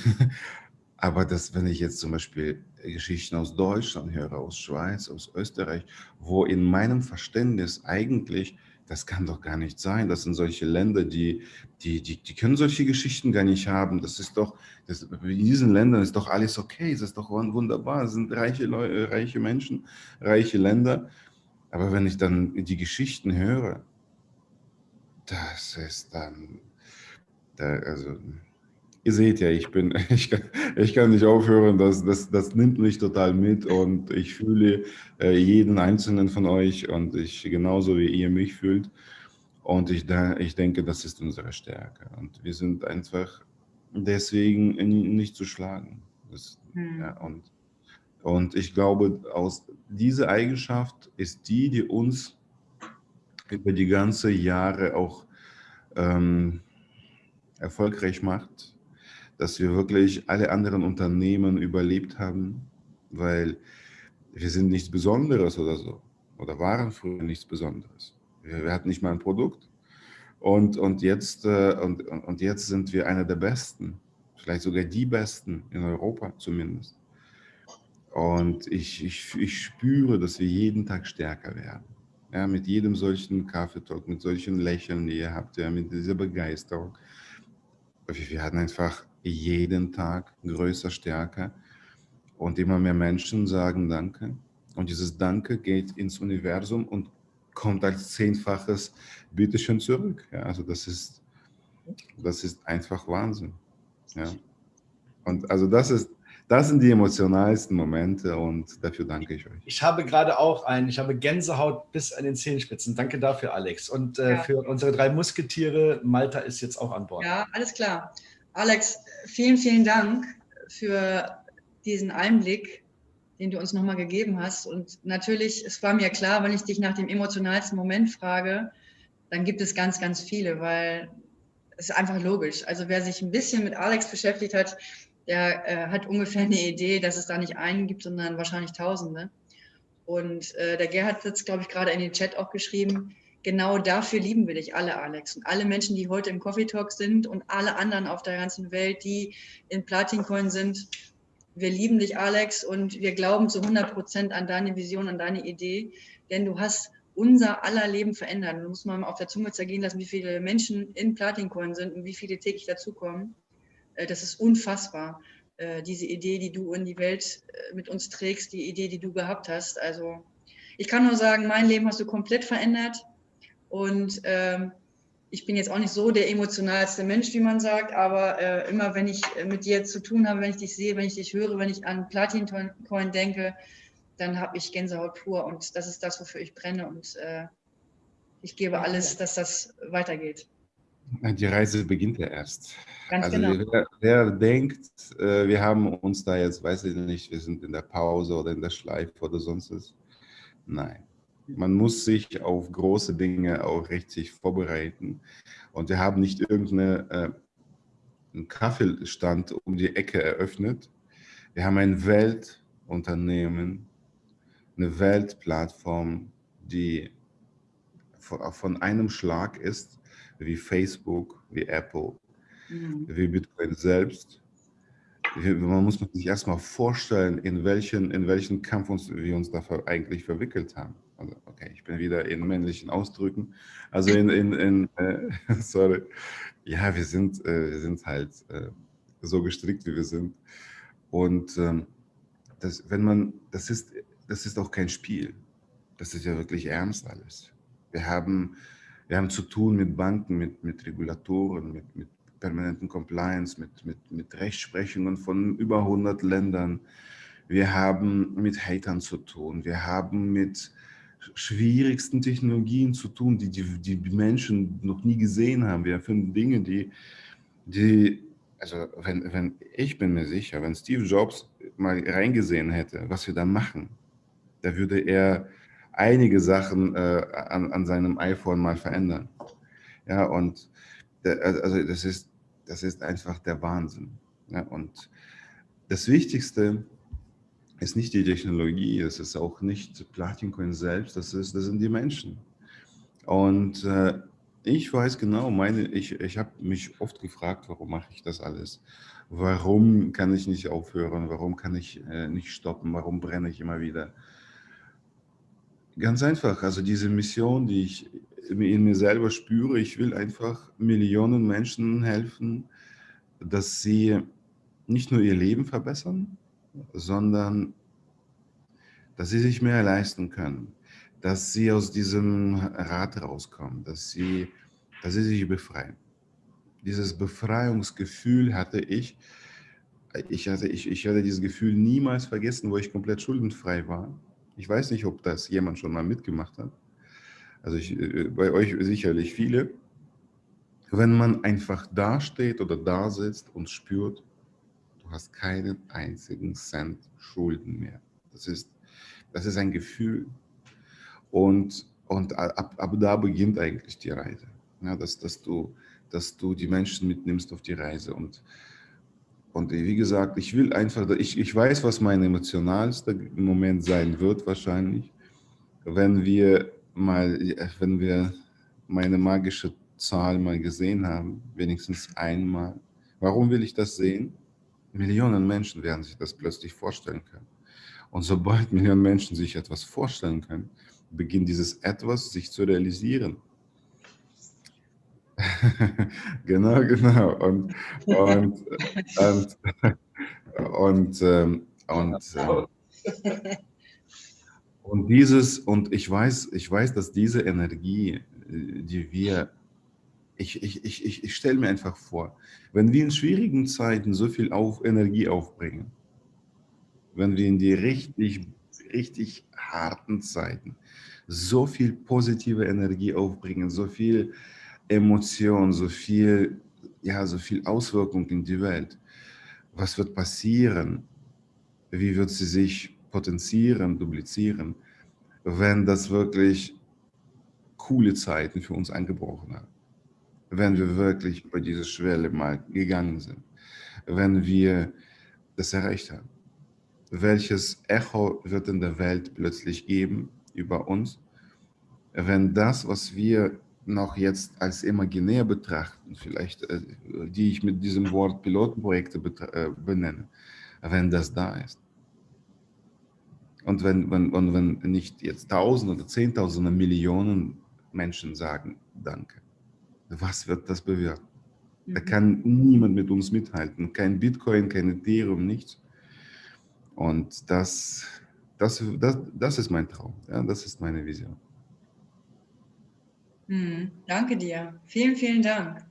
Aber das, wenn ich jetzt zum Beispiel Geschichten aus Deutschland höre, aus Schweiz, aus Österreich, wo in meinem Verständnis eigentlich, das kann doch gar nicht sein, das sind solche Länder, die, die, die, die können solche Geschichten gar nicht haben. Das ist doch, das, in diesen Ländern ist doch alles okay, das ist doch wunderbar, das sind reiche, Leute, reiche Menschen, reiche Länder. Aber wenn ich dann die Geschichten höre, das ist dann, da, also ihr seht ja, ich bin, ich kann, ich kann nicht aufhören, das, das, das nimmt mich total mit und ich fühle äh, jeden einzelnen von euch und ich genauso wie ihr mich fühlt. Und ich, ich denke, das ist unsere Stärke. Und wir sind einfach deswegen nicht zu schlagen. Das, hm. ja, und, und ich glaube, aus diese Eigenschaft ist die, die uns über die ganze Jahre auch ähm, erfolgreich macht dass wir wirklich alle anderen Unternehmen überlebt haben, weil wir sind nichts Besonderes oder so oder waren früher nichts Besonderes. Wir, wir hatten nicht mal ein Produkt und, und, jetzt, äh, und, und jetzt sind wir einer der Besten, vielleicht sogar die Besten in Europa zumindest. Und ich, ich, ich spüre, dass wir jeden Tag stärker werden. Ja, mit jedem solchen Kaffeetalk, mit solchen Lächeln, die ihr habt, ja, mit dieser Begeisterung. Wir werden einfach jeden Tag größer, stärker und immer mehr Menschen sagen Danke. Und dieses Danke geht ins Universum und kommt als zehnfaches Bitteschön zurück. Ja, also das ist, das ist einfach Wahnsinn. Ja. Und also das ist, das sind die emotionalsten Momente und dafür danke ich euch. Ich habe gerade auch einen, ich habe Gänsehaut bis an den Zehenspitzen. Danke dafür, Alex. Und äh, Ja. für unsere drei Musketiere, Malta ist jetzt auch an Bord. Ja, alles klar. Alex, vielen, vielen Dank für diesen Einblick, den du uns nochmal gegeben hast. Und natürlich, es war mir klar, wenn ich dich nach dem emotionalsten Moment frage, dann gibt es ganz, ganz viele, weil es ist einfach logisch. Also wer sich ein bisschen mit Alex beschäftigt hat, der äh, hat ungefähr eine Idee, dass es da nicht einen gibt, sondern wahrscheinlich Tausende. Und äh, der Gerhard hat jetzt, glaube ich, gerade in den Chat auch geschrieben, genau dafür lieben wir dich alle, Alex. Und alle Menschen, die heute im Coffee Talk sind und alle anderen auf der ganzen Welt, die in Platincoin sind, wir lieben dich, Alex, und wir glauben zu 100 Prozent an deine Vision, an deine Idee, denn du hast unser aller Leben verändert. Da muss man auf der Zunge zergehen lassen, wie viele Menschen in Platincoin sind und wie viele täglich dazukommen. Äh, Das ist unfassbar. Äh, Diese Idee, die du in die Welt äh, mit uns trägst, die Idee, die du gehabt hast. Also ich kann nur sagen, mein Leben hast du komplett verändert. Und ähm, ich bin jetzt auch nicht so der emotionalste Mensch, wie man sagt, aber äh, immer wenn ich äh, mit dir zu tun habe, wenn ich dich sehe, wenn ich dich höre, wenn ich an Platin Coin denke, dann habe ich Gänsehaut pur und das ist das, wofür ich brenne und äh, ich gebe alles, dass das weitergeht. Die Reise beginnt ja erst. Ganz also genau. wer, wer denkt, äh, wir haben uns da jetzt, weiß ich nicht, wir sind in der Pause oder in der Schleife oder sonst was. Nein. Man muss sich auf große Dinge auch richtig vorbereiten. Und wir haben nicht irgendeinen äh, Kaffeestand um die Ecke eröffnet. Wir haben ein Weltunternehmen, eine Weltplattform, die von, einem Schlag ist, wie Facebook, wie Apple, Mhm. wie Bitcoin selbst. Man muss sich erstmal vorstellen, in welchen, in welchen Kampf uns, wir uns da ver- eigentlich verwickelt haben. Also, okay, ich bin wieder in männlichen Ausdrücken. Also in, in, in äh, sorry. Ja, wir sind, äh, wir sind halt äh, so gestrickt, wie wir sind. Und ähm, das, wenn man, das ist, das ist auch kein Spiel. Das ist ja wirklich ernst alles. Wir haben, wir haben zu tun mit Banken, mit, mit Regulatoren, mit, mit permanenten Compliance, mit, mit, mit Rechtsprechungen von über 100 Ländern. Wir haben mit Hatern zu tun. Wir haben mit schwierigsten Technologien zu tun, die, die die Menschen noch nie gesehen haben. Wir erfinden Dinge, die, die also wenn, wenn ich bin mir sicher, wenn Steve Jobs mal reingesehen hätte, was wir da machen, da würde er einige Sachen äh, an, an seinem iPhone mal verändern. Ja, und der, also das ist, das ist einfach der Wahnsinn. Ja, und das Wichtigste ist nicht die Technologie, es ist auch nicht Platin Coin selbst, das, ist, das sind die Menschen. Und äh, ich weiß genau, meine, ich, ich habe mich oft gefragt, warum mache ich das alles? Warum kann ich nicht aufhören? Warum kann ich äh, nicht stoppen? Warum brenne ich immer wieder? Ganz einfach, also diese Mission, die ich in mir selber spüre, ich will einfach Millionen Menschen helfen, dass sie nicht nur ihr Leben verbessern, sondern dass sie sich mehr leisten können, dass sie aus diesem Rad rauskommen, dass sie, dass sie sich befreien. Dieses Befreiungsgefühl hatte ich, ich hatte, ich, ich hatte dieses Gefühl niemals vergessen, wo ich komplett schuldenfrei war. Ich weiß nicht, ob das jemand schon mal mitgemacht hat. Also ich, bei euch sicherlich viele. Wenn man einfach dasteht oder da sitzt und spürt, du hast keinen einzigen Cent Schulden mehr. Das ist, das ist ein Gefühl. Und, und ab, ab da beginnt eigentlich die Reise. Ja, dass, dass, du, dass du die Menschen mitnimmst auf die Reise. Und, und wie gesagt, ich will einfach, ich, ich weiß, was mein emotionalster Moment sein wird wahrscheinlich, wenn wir mal, wenn wir meine magische Zahl mal gesehen haben, wenigstens einmal. Warum will ich das sehen? Millionen Menschen werden sich das plötzlich vorstellen können. Und sobald Millionen Menschen sich etwas vorstellen können, beginnt dieses Etwas sich zu realisieren. genau, genau. Und, und, und, und, ähm, und, äh, und dieses, und ich weiß, ich weiß, dass diese Energie, die wir, ich, ich, ich, ich, ich stelle mir einfach vor, wenn wir in schwierigen Zeiten so viel auf Energie aufbringen, wenn wir in die richtig, richtig harten Zeiten so viel positive Energie aufbringen, so viel Emotion, so viel, ja, so viel Auswirkung in die Welt, was wird passieren? Wie wird sie sich potenzieren, duplizieren, wenn das wirklich coole Zeiten für uns angebrochen haben? Wenn wir wirklich über diese Schwelle mal gegangen sind, wenn wir das erreicht haben. Welches Echo wird in der Welt plötzlich geben über uns, wenn das, was wir noch jetzt als imaginär betrachten, vielleicht äh, die ich mit diesem Wort Pilotenprojekte äh, benenne, wenn das da ist. Und wenn, wenn, und wenn nicht jetzt Tausende oder Zehntausende Millionen Menschen sagen Danke, was wird das bewirken? Da kann niemand mit uns mithalten, kein Bitcoin, kein Ethereum, nichts. Und das, das, das, das ist mein Traum, ja, das ist meine Vision. Hm, danke dir. Vielen, vielen Dank.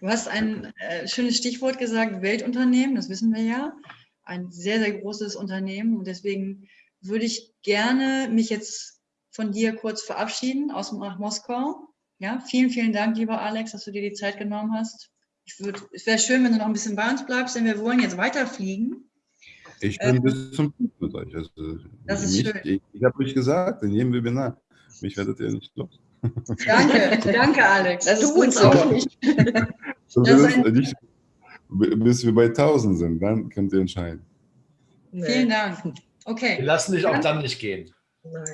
Du hast ein äh, schönes Stichwort gesagt, Weltunternehmen, das wissen wir ja. Ein sehr, sehr großes Unternehmen. Und deswegen würde ich gerne mich jetzt von dir kurz verabschieden aus nach Moskau. Ja, vielen, vielen Dank, lieber Alex, dass du dir die Zeit genommen hast. Ich würd, es wäre schön, wenn du noch ein bisschen bei uns bleibst, denn wir wollen jetzt weiterfliegen. Ich bin ähm, bis zum Schluss mit euch. Also, das ist mich, schön. Ich, ich habe euch gesagt, in jedem Webinar, mich werdet ihr nicht los. Danke, danke Alex. Das du uns auch nicht. das das nicht. Bis wir bei 1000 sind, dann könnt ihr entscheiden. Nee. Vielen Dank. Okay. Wir lassen dich auch dann nicht gehen.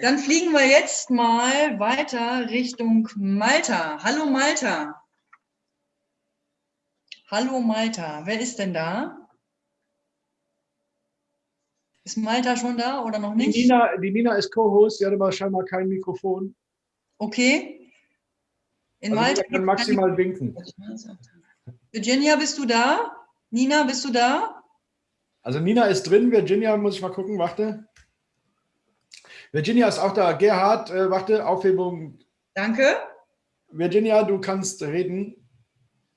Dann fliegen wir jetzt mal weiter Richtung Malta. Hallo Malta. Hallo Malta. Wer ist denn da? Ist Malta schon da oder noch nicht? Die Nina, die Nina ist Co-Host, sie hat aber scheinbar kein Mikrofon. Okay. In also Malta kann maximal winken. Virginia, bist du da? Nina, bist du da? Also Nina ist drin, Virginia muss ich mal gucken, warte. Virginia ist auch da. Gerhard, äh, warte, Aufhebung. Danke. Virginia, du kannst reden,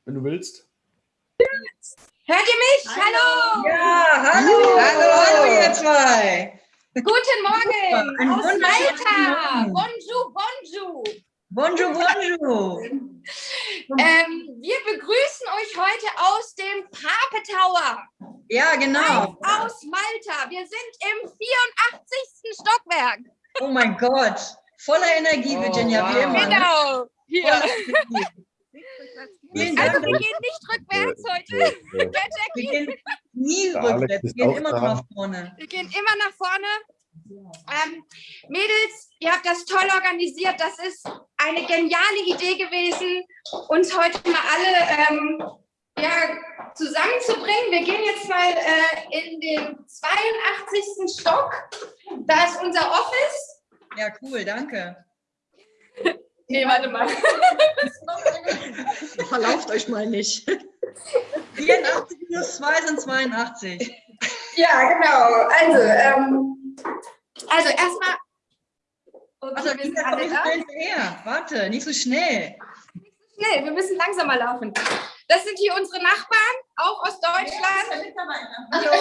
wenn du willst. Hört ihr mich? Hallo. Ja, hallo. Hallo, hallo ihr zwei. Guten Morgen Ein aus Malta. Bonjour, bonjour. Bonjour, bonjour. ähm, wir begrüßen euch heute aus dem Pape Tower. Ja, genau. Aus Malta. Wir sind im 84. Stockwerk. Oh mein Gott. Voller Energie, Virginia, oh, wow. wie immer. Ne? Genau. Hier. Also wir gehen nicht rückwärts heute. wir gehen nie rückwärts, wir gehen immer noch nach vorne. Wir gehen immer nach vorne. Ähm, Mädels, ihr habt das toll organisiert. Das ist eine geniale Idee gewesen, uns heute mal alle ähm, ja, zusammenzubringen. Wir gehen jetzt mal äh, in den 82. Stock. Da ist unser Office. Ja, cool, danke. Nee, warte mal. Verlauft euch mal nicht. 84 minus 2 sind 82. Ja, genau. Also, ähm, also erstmal. Warte, wir sind alle da. Her. Warte, nicht so schnell. Nicht so schnell, wir müssen langsamer laufen. Das sind hier unsere Nachbarn, auch aus Deutschland. Hallo.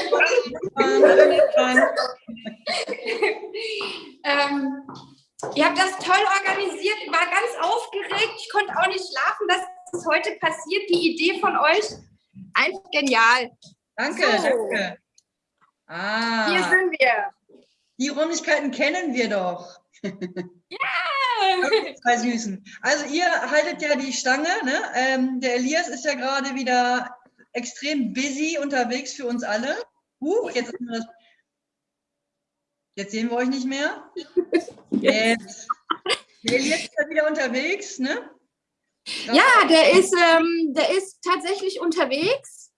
ähm, Ihr habt das toll organisiert, war ganz aufgeregt, ich konnte auch nicht schlafen, dass es heute passiert. Die Idee von euch, einfach genial. Danke, so. danke. Ah, Hier sind wir. Die Räumlichkeiten kennen wir doch. Ja! Zwei Süßen. Also ihr haltet ja die Stange. Ne? Ähm, der Elias ist ja gerade wieder extrem busy unterwegs für uns alle. Huch, jetzt, jetzt sehen wir euch nicht mehr. Jetzt. Der Elias ist ja wieder unterwegs, ne? Ja, der ist, ähm, der ist tatsächlich unterwegs.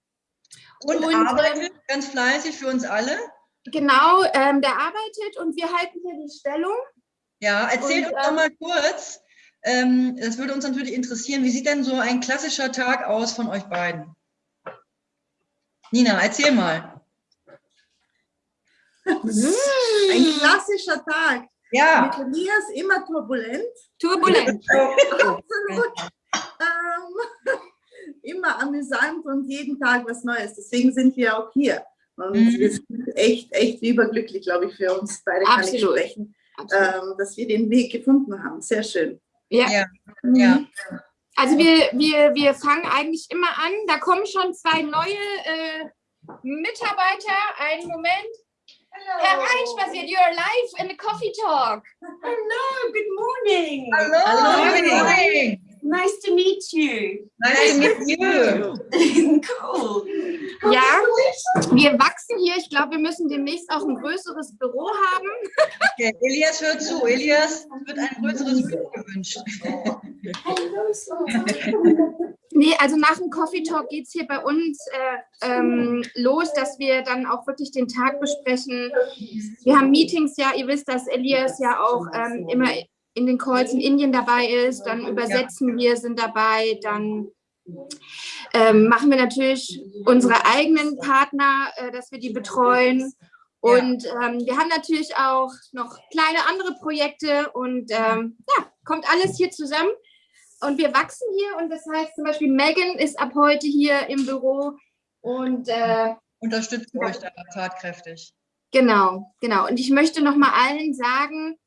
Und, und arbeitet ähm, ganz fleißig für uns alle. Genau, ähm, der arbeitet und wir halten hier die Stellung. Ja, erzählt und, uns doch ähm, mal kurz, ähm, das würde uns natürlich interessieren, wie sieht denn so ein klassischer Tag aus von euch beiden? Nina, erzähl mal. Ein klassischer Tag. Ja. Mit Elias immer turbulent. Turbulent. Absolut. ähm, immer amüsant und jeden Tag was Neues. Deswegen sind wir auch hier. Und mhm. wir sind echt, echt überglücklich, glaube ich, für uns beide kann Absolut. ich sprechen, ähm, dass wir den Weg gefunden haben. Sehr schön. Ja. ja. Mhm. ja. Also wir, wir, wir fangen eigentlich immer an. Da kommen schon zwei neue äh, Mitarbeiter. Einen Moment. Hereinspaziert, you're live in the coffee talk. Hello, good morning. Hello, Hello. good morning. Nice to meet you. Nice, to meet you. cool. Ja, wir wachsen hier. Ich glaube, wir müssen demnächst auch ein größeres Büro haben. Okay, Elias hört zu. Elias wird ein größeres Büro gewünscht. Nee, also nach dem Coffee Talk geht es hier bei uns äh, ähm, los, dass wir dann auch wirklich den Tag besprechen. Wir haben Meetings, ja, ihr wisst, dass Elias ja auch ähm, immer in den Calls in Indien dabei ist, dann übersetzen wir, sind dabei, dann ähm, machen wir natürlich unsere eigenen Partner, äh, dass wir die betreuen. Und ähm, wir haben natürlich auch noch kleine andere Projekte und ähm, ja, kommt alles hier zusammen. und wir wachsen hier und das heißt zum Beispiel Megan ist ab heute hier im Büro und äh, unterstützt euch da tatkräftig. Genau, genau. Und ich möchte noch mal allen sagen,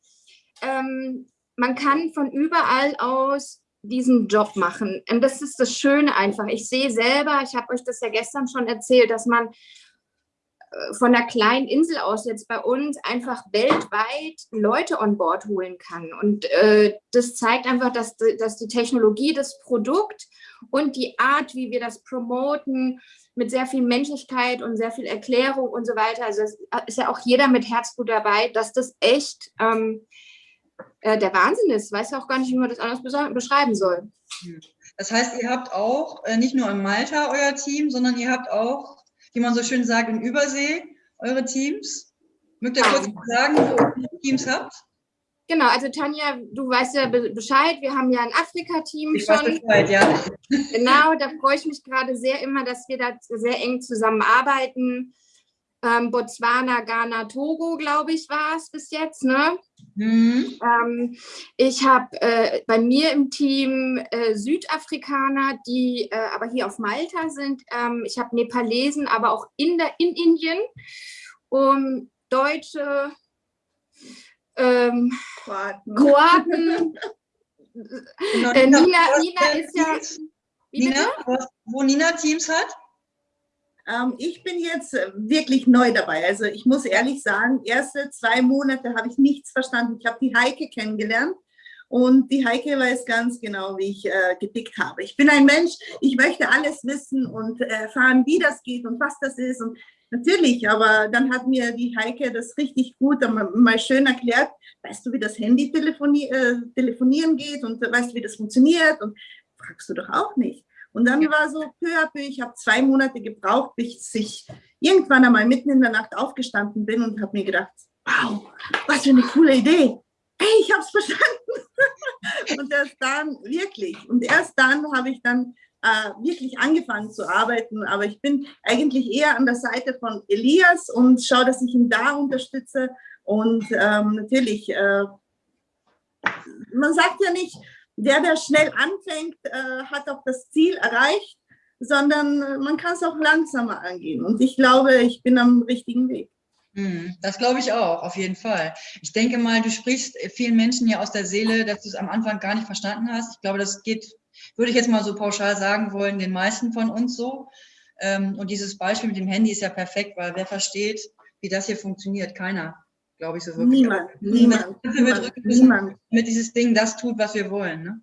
ähm, man kann von überall aus diesen Job machen. Und das ist das Schöne einfach. Ich sehe selber, ich habe euch das ja gestern schon erzählt, dass man äh, von der kleinen Insel aus jetzt bei uns einfach weltweit Leute on Board holen kann. Und äh, das zeigt einfach, dass, dass die Technologie, das Produkt und die Art, wie wir das promoten, mit sehr viel Menschlichkeit und sehr viel Erklärung und so weiter, also es ist ja auch jeder mit Herzblut dabei, dass das echt ähm, äh, der Wahnsinn ist. Weiß ja auch gar nicht, wie man das anders beschreiben soll. Das heißt, ihr habt auch äh, nicht nur in Malta euer Team, sondern ihr habt auch, wie man so schön sagt, in Übersee eure Teams. Mögt ihr kurz sagen, wo ihr Teams habt? Genau, also Tanja, du weißt ja Bescheid, wir haben ja ein Afrika-Team schon. Weiß Bescheid, ja. Genau, da freue ich mich gerade sehr immer, dass wir da sehr eng zusammenarbeiten. Ähm, Botswana, Ghana, Togo, glaube ich, war es bis jetzt. Ne? Mhm. Ähm, ich habe äh, bei mir im Team äh, Südafrikaner, die äh, aber hier auf Malta sind. Ähm, ich habe Nepalesen, aber auch in, der, in Indien. Um, Deutsche, ähm, Kroaten. Kroaten. Äh, Nina, Nina ist ja. Nina, wo Nina Teams hat? Ähm, ich bin jetzt äh, wirklich neu dabei. Also ich muss ehrlich sagen, erste zwei Monate habe ich nichts verstanden. Ich habe die Heike kennengelernt und die Heike weiß ganz genau, wie ich äh, gedickt habe. Ich bin ein Mensch, ich möchte alles wissen und erfahren, wie das geht und was das ist. Und natürlich, aber dann hat mir die Heike das richtig gut mal schön erklärt. Weißt du, wie das Handy telefoni äh, telefonieren geht und weißt du, wie das funktioniert? Und fragst du doch auch nicht. Und dann war so peu à peu, ich habe zwei Monate gebraucht, bis ich irgendwann einmal mitten in der Nacht aufgestanden bin und habe mir gedacht, wow, was für eine coole Idee. Hey, ich habe es verstanden. und erst dann, wirklich, und erst dann habe ich dann äh, wirklich angefangen zu arbeiten. Aber ich bin eigentlich eher an der Seite von Elias und schaue, dass ich ihn da unterstütze. Und ähm, natürlich, äh, man sagt ja nicht, der, der schnell anfängt, äh, hat auch das Ziel erreicht, sondern äh, man kann es auch langsamer angehen. Und ich glaube, ich bin am richtigen Weg. Hm, das glaube ich auch, auf jeden Fall. Ich denke mal, du sprichst vielen Menschen ja aus der Seele, dass du es am Anfang gar nicht verstanden hast. Ich glaube, das geht, würde ich jetzt mal so pauschal sagen wollen, den meisten von uns so. Ähm, und dieses Beispiel mit dem Handy ist ja perfekt, weil wer versteht, wie das hier funktioniert? Keiner glaube ich, so wirklich. Niemand, niemand, niemand, niemand. Mit dieses Ding das tut, was wir wollen. Ne?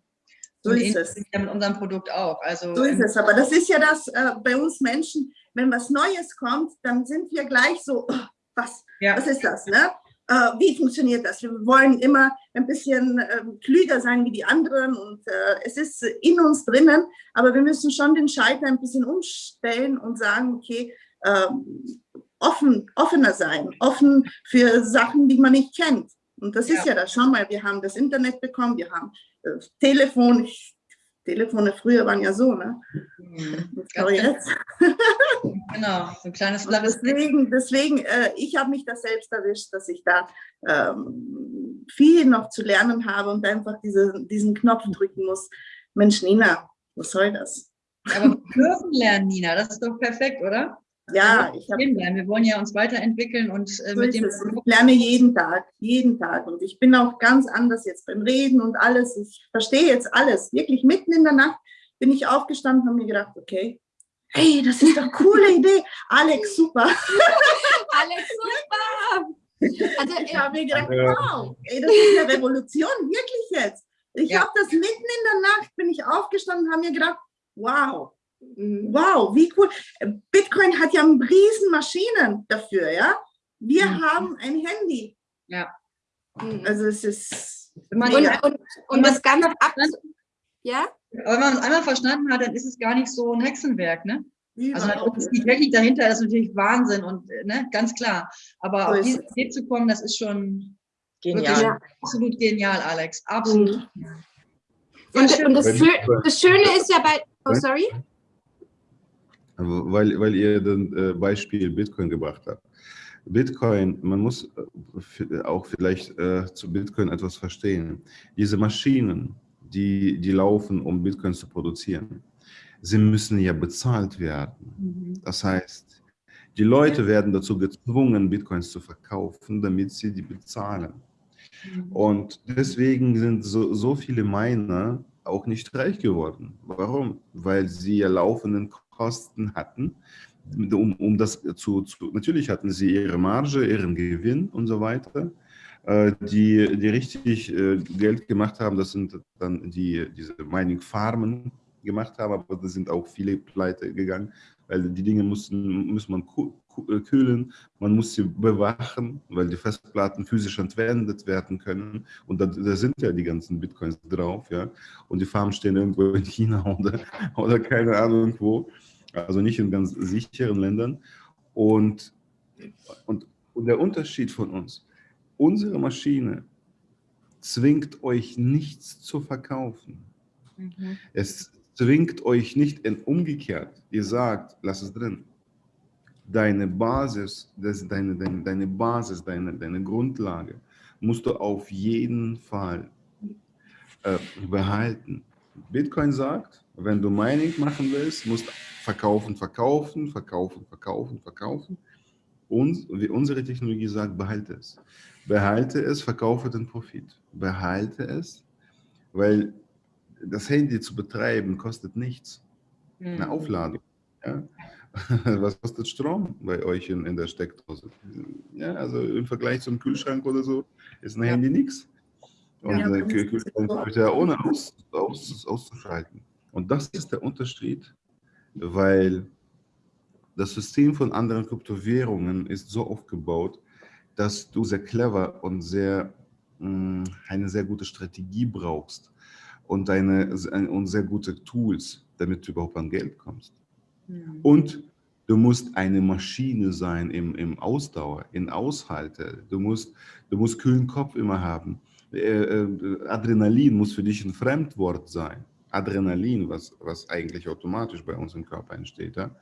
So Und ist es. Ja mit unserem Produkt auch. Also, so ist es. Aber das ist ja das äh, bei uns Menschen, wenn was Neues kommt, dann sind wir gleich so, oh, was, ja. was ist das? Ne? Äh, wie funktioniert das? Wir wollen immer ein bisschen äh, klüger sein wie die anderen und äh, es ist in uns drinnen, aber wir müssen schon den Schalter ein bisschen umstellen und sagen, okay, ähm, offen, offener sein, offen für Sachen, die man nicht kennt. Und das ja. ist ja das. Schau mal, wir haben das Internet bekommen, wir haben äh, Telefon. Ich, Telefone früher waren ja so, ne? Mhm. Aber jetzt. genau, so ein kleines Deswegen, deswegen äh, ich habe mich da selbst erwischt, dass ich da ähm, viel noch zu lernen habe und einfach diese, diesen Knopf drücken muss. Mensch, Nina, was soll das? Aber wir dürfen lernen, Nina, das ist doch perfekt, oder? Ja, ich hab, wir wollen ja uns weiterentwickeln und äh, mit dem. Ich lerne jeden Tag, jeden Tag. Und ich bin auch ganz anders jetzt beim Reden und alles. Ich verstehe jetzt alles. Wirklich mitten in der Nacht bin ich aufgestanden und habe mir gedacht, okay, hey, das ist doch eine coole Idee. Alex, super. Alex, super. Also ich habe mir gedacht, wow, ey, das ist eine Revolution, wirklich jetzt. Ich ja. habe das mitten in der Nacht, bin ich aufgestanden und habe mir gedacht, wow. Wow, wie cool. Bitcoin hat ja riesen Maschinen dafür, ja. Wir mhm. haben ein Handy. Ja. Mhm. Also es ist. Und, und, und das Ganze ab. Ja? Aber wenn man es einmal verstanden hat, dann ist es gar nicht so ein Hexenwerk, ne? Also die Technik dahinter ist natürlich Wahnsinn und ne, ganz klar. Aber so auf diesen Weg zu kommen, das ist schon genial. absolut genial, Alex. Absolut. Mhm. Und, und das, das, Schöne ist ja bei. Oh, sorry. Weil, weil ihr das äh, Beispiel Bitcoin gebracht habt. Bitcoin, man muss äh, auch vielleicht äh, zu Bitcoin etwas verstehen. Diese Maschinen, die, die laufen, um Bitcoins zu produzieren. Sie müssen ja bezahlt werden. Mhm. Das heißt, die Leute werden dazu gezwungen, Bitcoins zu verkaufen, damit sie die bezahlen. Mhm. Und deswegen sind so, so viele Miner auch nicht reich geworden. Warum? Weil sie ja laufenden Kosten hatten, um, um das zu, zu, natürlich hatten sie ihre Marge, ihren Gewinn und so weiter. Äh, die, die richtig äh, Geld gemacht haben, das sind dann die, diese Mining-Farmen gemacht haben, aber da sind auch viele pleite gegangen, weil die Dinge mussten, muss man kühlen, man muss sie bewachen, weil die Festplatten physisch entwendet werden können und da, da, sind ja die ganzen Bitcoins drauf, ja, und die Farmen stehen irgendwo in China oder, oder keine Ahnung wo, also nicht in ganz sicheren Ländern und, und, und der Unterschied von uns, unsere Maschine zwingt euch nichts zu verkaufen. Mhm. Es zwingt euch nicht in umgekehrt. Ihr sagt, lass es drin. Deine Basis, das, deine, deine, deine Basis, deine, deine Grundlage musst du auf jeden Fall äh, behalten. Bitcoin sagt, wenn du Mining machen willst, musst verkaufen, verkaufen, verkaufen, verkaufen, verkaufen. Und wie unsere Technologie sagt, behalte es. Behalte es, verkaufe den Profit. Behalte es, weil das Handy zu betreiben kostet nichts. Eine mhm. Aufladung. Ja? Was kostet Strom bei euch in, in der Steckdose? Ja, also im Vergleich zum Kühlschrank oder so ist ein ja. Handy nichts. Und ja, der Kühlschrank wird ja ohne aus, aus, auszuschalten. Und das ist der Unterschied, weil das System von anderen Kryptowährungen ist so aufgebaut, dass du sehr clever und sehr, mh, eine sehr gute Strategie brauchst, und, deine, und sehr gute Tools, damit du überhaupt an Geld kommst. Und du musst eine Maschine sein im, im Ausdauer, in Aushalte. Du musst, du musst kühlen Kopf immer haben. Äh, äh, Adrenalin muss für dich ein Fremdwort sein. Adrenalin, was, was eigentlich automatisch bei uns im Körper entsteht. Ja?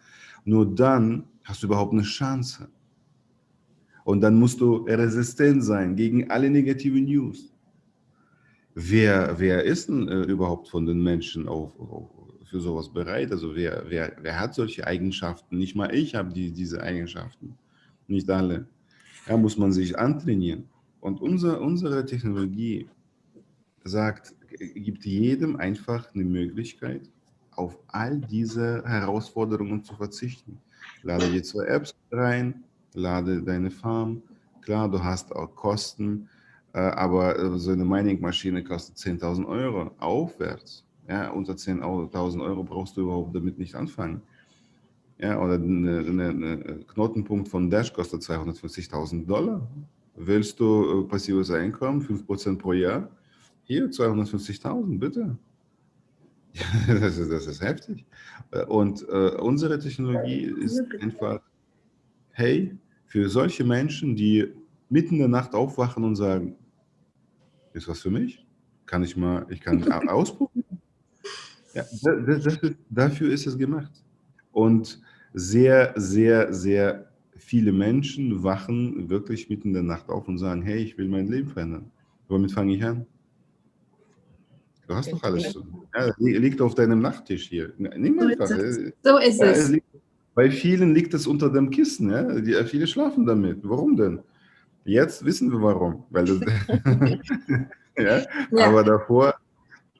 Nur dann hast du überhaupt eine Chance. Und dann musst du resistent sein gegen alle negativen News. Wer, wer ist denn äh, überhaupt von den Menschen auf, auf, für sowas bereit? Also wer, wer, wer hat solche Eigenschaften? Nicht mal ich habe die, diese Eigenschaften, nicht alle. Da muss man sich antrainieren. Und unser, unsere Technologie sagt, gibt jedem einfach eine Möglichkeit, auf all diese Herausforderungen zu verzichten. Lade die zwei Apps rein, lade deine Farm. Klar, du hast auch Kosten, äh, aber so eine Mining-Maschine kostet 10.000 Euro aufwärts. Ja, unter 10.000 Euro brauchst du überhaupt damit nicht anfangen. Ja, oder eine Knotenpunkt von Dash kostet 250.000 Dollar. Willst du äh, passives Einkommen, 5% pro Jahr? Hier 250.000, bitte. das, ist, das ist heftig. Und äh, unsere Technologie ist einfach, hey, für solche Menschen, die mitten in der Nacht aufwachen und sagen, ist was für mich? Kann ich mal, ich kann ausprobieren. Ja, das, das ist, dafür ist es gemacht. Und sehr, sehr, sehr viele Menschen wachen wirklich mitten in der Nacht auf und sagen, hey, ich will mein Leben verändern. Womit fange ich an? Du hast doch alles. Ja, liegt auf deinem Nachttisch hier. Nimm einfach. So ist es. So ist es. Bei vielen liegt es unter dem Kissen. Ja? Die, viele schlafen damit. Warum denn? Jetzt wissen wir warum. Weil das, ja? ja? Aber davor,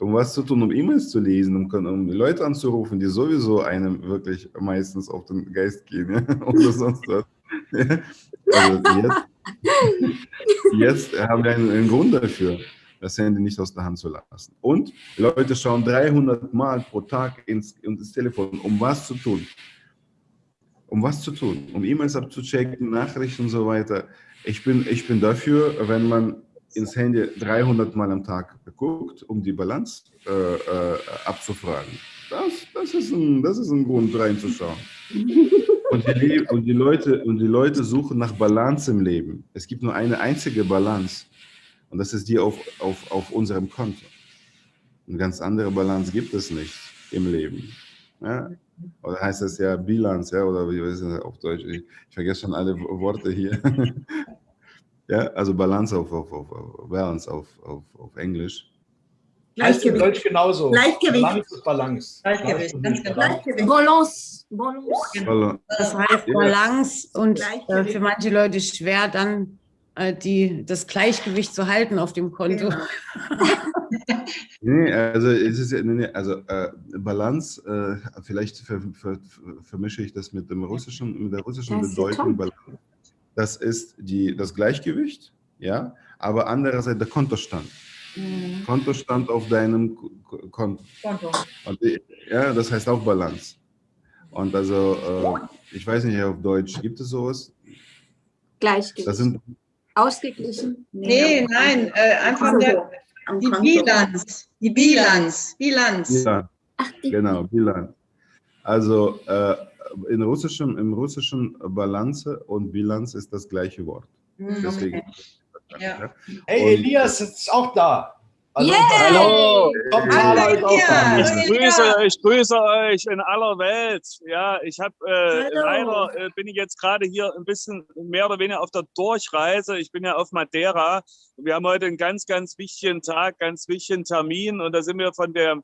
um was zu tun, um E-Mails zu lesen, um, um Leute anzurufen, die sowieso einem wirklich meistens auf den Geist gehen ja? oder sonst was. Also jetzt, jetzt haben wir einen, einen Grund dafür das Handy nicht aus der Hand zu lassen. Und Leute schauen 300 Mal pro Tag ins, ins Telefon, um was zu tun. Um was zu tun? Um E-Mails abzuchecken, Nachrichten und so weiter. Ich bin, ich bin dafür, wenn man ins Handy 300 Mal am Tag guckt, um die Balance äh, äh, abzufragen. Das, das, ist ein, das ist ein Grund, reinzuschauen. Und die, und, die Leute, und die Leute suchen nach Balance im Leben. Es gibt nur eine einzige Balance. Und das ist die auf, auf, auf unserem Konto. Eine ganz andere Balance gibt es nicht im Leben. Ja? Oder heißt das ja Bilanz, ja? oder wie ist das auf Deutsch? Ich, ich vergesse schon alle Worte hier. ja, also Balance auf, auf, auf, auf Balance auf, auf, auf Englisch. Heißt in Deutsch genauso. Gleichgewicht. Balance ist Balance. Gleichgewicht, ganz genau. Gleichgewicht. Balance. Balance. Das heißt Ja. Balance und äh, Gleichgewicht. für manche Leute schwer dann äh, die, das Gleichgewicht zu halten auf dem Konto. Genau. Nee, also es ist ja, nee, nee, also äh, Balance, äh, vielleicht ver, ver, ver, vermische ich das mit dem russischen, mit der russischen Das Bedeutung. Balance. Das ist die, das Gleichgewicht, ja, aber andererseits der Kontostand. Mhm. Kontostand auf deinem Ko- Ko- Konto. Konto. Und, ja, das heißt auch Balance. Und also, äh, ich weiß nicht auf Deutsch, gibt es sowas? Gleichgewicht. Das sind, Ausgeglichen. Nee, nein, äh, einfach der, die. Bilanz. Die Bilanz. Bilanz. ja, Ach, die, Genau, Bilanz. Also äh, in russischem, im russischen Balance und Bilanz ist das gleiche Wort. Mhm, Deswegen. okay. Ja. Hey, Und- Elias ist auch da. Hallo, auch da. Hallo, ich grüße, ich grüße euch in aller Welt. Ja, ich habe äh, Hallo. leider äh, bin ich jetzt gerade hier ein bisschen mehr oder weniger auf der Durchreise. Ich bin ja auf Madeira. Wir haben heute einen ganz, ganz wichtigen Tag, ganz wichtigen Termin und da sind wir von der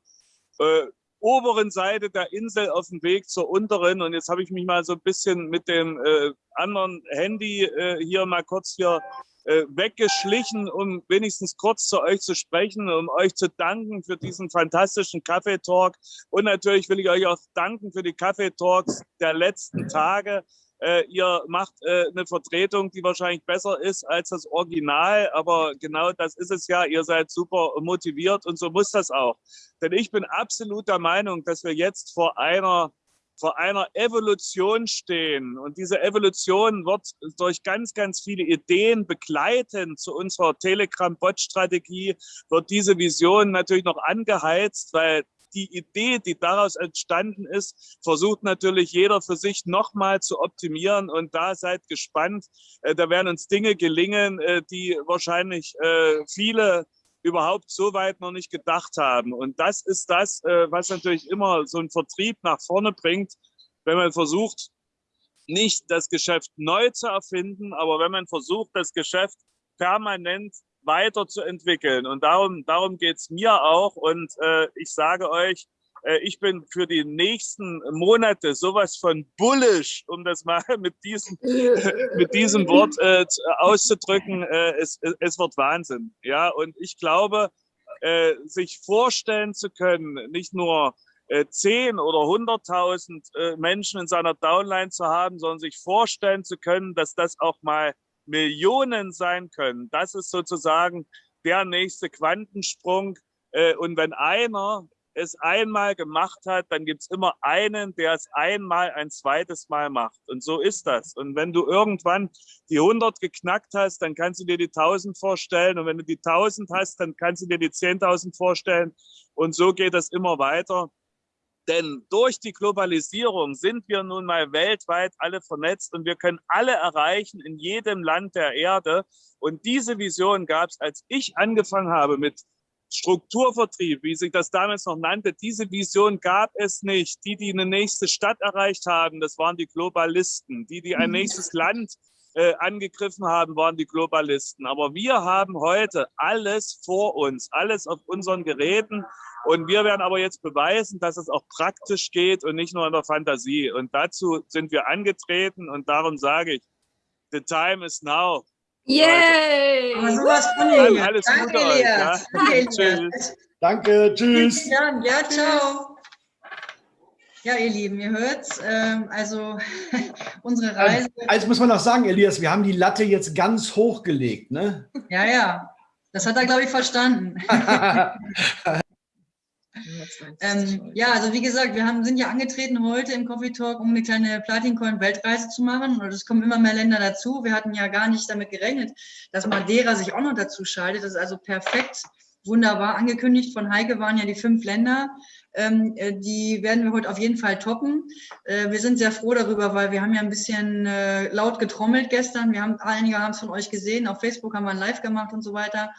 äh, oberen Seite der Insel auf dem Weg zur unteren und jetzt habe ich mich mal so ein bisschen mit dem äh, anderen Handy äh, hier mal kurz hier äh, weggeschlichen, um wenigstens kurz zu euch zu sprechen, um euch zu danken für diesen fantastischen Kaffeetalk. Und natürlich will ich euch auch danken für die Kaffeetalks der letzten Tage. Äh, ihr macht äh, eine Vertretung, die wahrscheinlich besser ist als das Original, aber genau das ist es ja. Ihr seid super motiviert und so muss das auch. Denn ich bin absolut der Meinung, dass wir jetzt vor einer vor einer Evolution stehen. Und diese Evolution wird durch ganz, ganz viele Ideen begleitend zu unserer Telegram-Bot-Strategie, wird diese Vision natürlich noch angeheizt, weil die Idee, die daraus entstanden ist, versucht natürlich jeder für sich nochmal zu optimieren. Und da seid gespannt. Äh, Da werden uns Dinge gelingen, äh, die wahrscheinlich äh, viele überhaupt so weit noch nicht gedacht haben. Und das ist das, was natürlich immer so ein Vertrieb nach vorne bringt, wenn man versucht, nicht das Geschäft neu zu erfinden, aber wenn man versucht, das Geschäft permanent weiterzuentwickeln. Und darum, darum geht's mir auch. Und äh, ich sage euch, äh, ich bin für die nächsten Monate sowas von bullish, um das mal mit diesem, mit diesem Wort äh, zu- auszudrücken. Äh, es, es- es wird Wahnsinn. Ja, und ich glaube, äh, sich vorstellen zu können, nicht nur äh, 10 oder 100.000 äh, Menschen in seiner Downline zu haben, sondern sich vorstellen zu können, dass das auch mal Millionen sein können. Das ist sozusagen der nächste Quantensprung. Äh, und wenn einer es einmal gemacht hat, dann gibt's immer einen, der es einmal ein zweites Mal macht. Und so ist das. Und wenn du irgendwann die 100 geknackt hast, dann kannst du dir die 1000 vorstellen. Und wenn du die 1000 hast, dann kannst du dir die 10.000 vorstellen. Und so geht das immer weiter. Denn durch die Globalisierung sind wir nun mal weltweit alle vernetzt und wir können alle erreichen in jedem Land der Erde. Und diese Vision gab es, als ich angefangen habe mit Strukturvertrieb, wie sich das damals noch nannte. Diese Vision gab es nicht. Die, die eine nächste Stadt erreicht haben, das waren die Globalisten. Die, die ein nächstes Land äh, angegriffen haben, waren die Globalisten. Aber wir haben heute alles vor uns, alles auf unseren Geräten. Und wir werden aber jetzt beweisen, dass es auch praktisch geht und nicht nur in der Fantasie. Und dazu sind wir angetreten und darum sage ich, the time is now. Yay! Aber sowas von Dann Elias. alles Danke, Gute euch. Ja? Danke, Elias. Tschüss. Danke, tschüss. Dank. Ja, ciao. Ja, ihr Lieben, ihr hört's. Ähm, also unsere Reise. Also muss man auch sagen, Elias, wir haben die Latte jetzt ganz hochgelegt, ne? Ja, ja. Das hat er, glaube ich, verstanden. Ähm, ja, also wie gesagt, wir haben, sind ja angetreten heute im Coffee Talk, um eine kleine Platincoin-Weltreise zu machen. Und es kommen immer mehr Länder dazu. Wir hatten ja gar nicht damit gerechnet, dass Madeira sich auch noch dazu schaltet. Das ist also perfekt, wunderbar angekündigt. Von Heike waren ja die fünf Länder. Ähm, äh, die werden wir heute auf jeden Fall toppen. Äh, wir sind sehr froh darüber, weil wir haben ja ein bisschen äh, laut getrommelt gestern. Wir haben, einige haben es von euch gesehen. Auf Facebook haben wir ein Live gemacht und so weiter.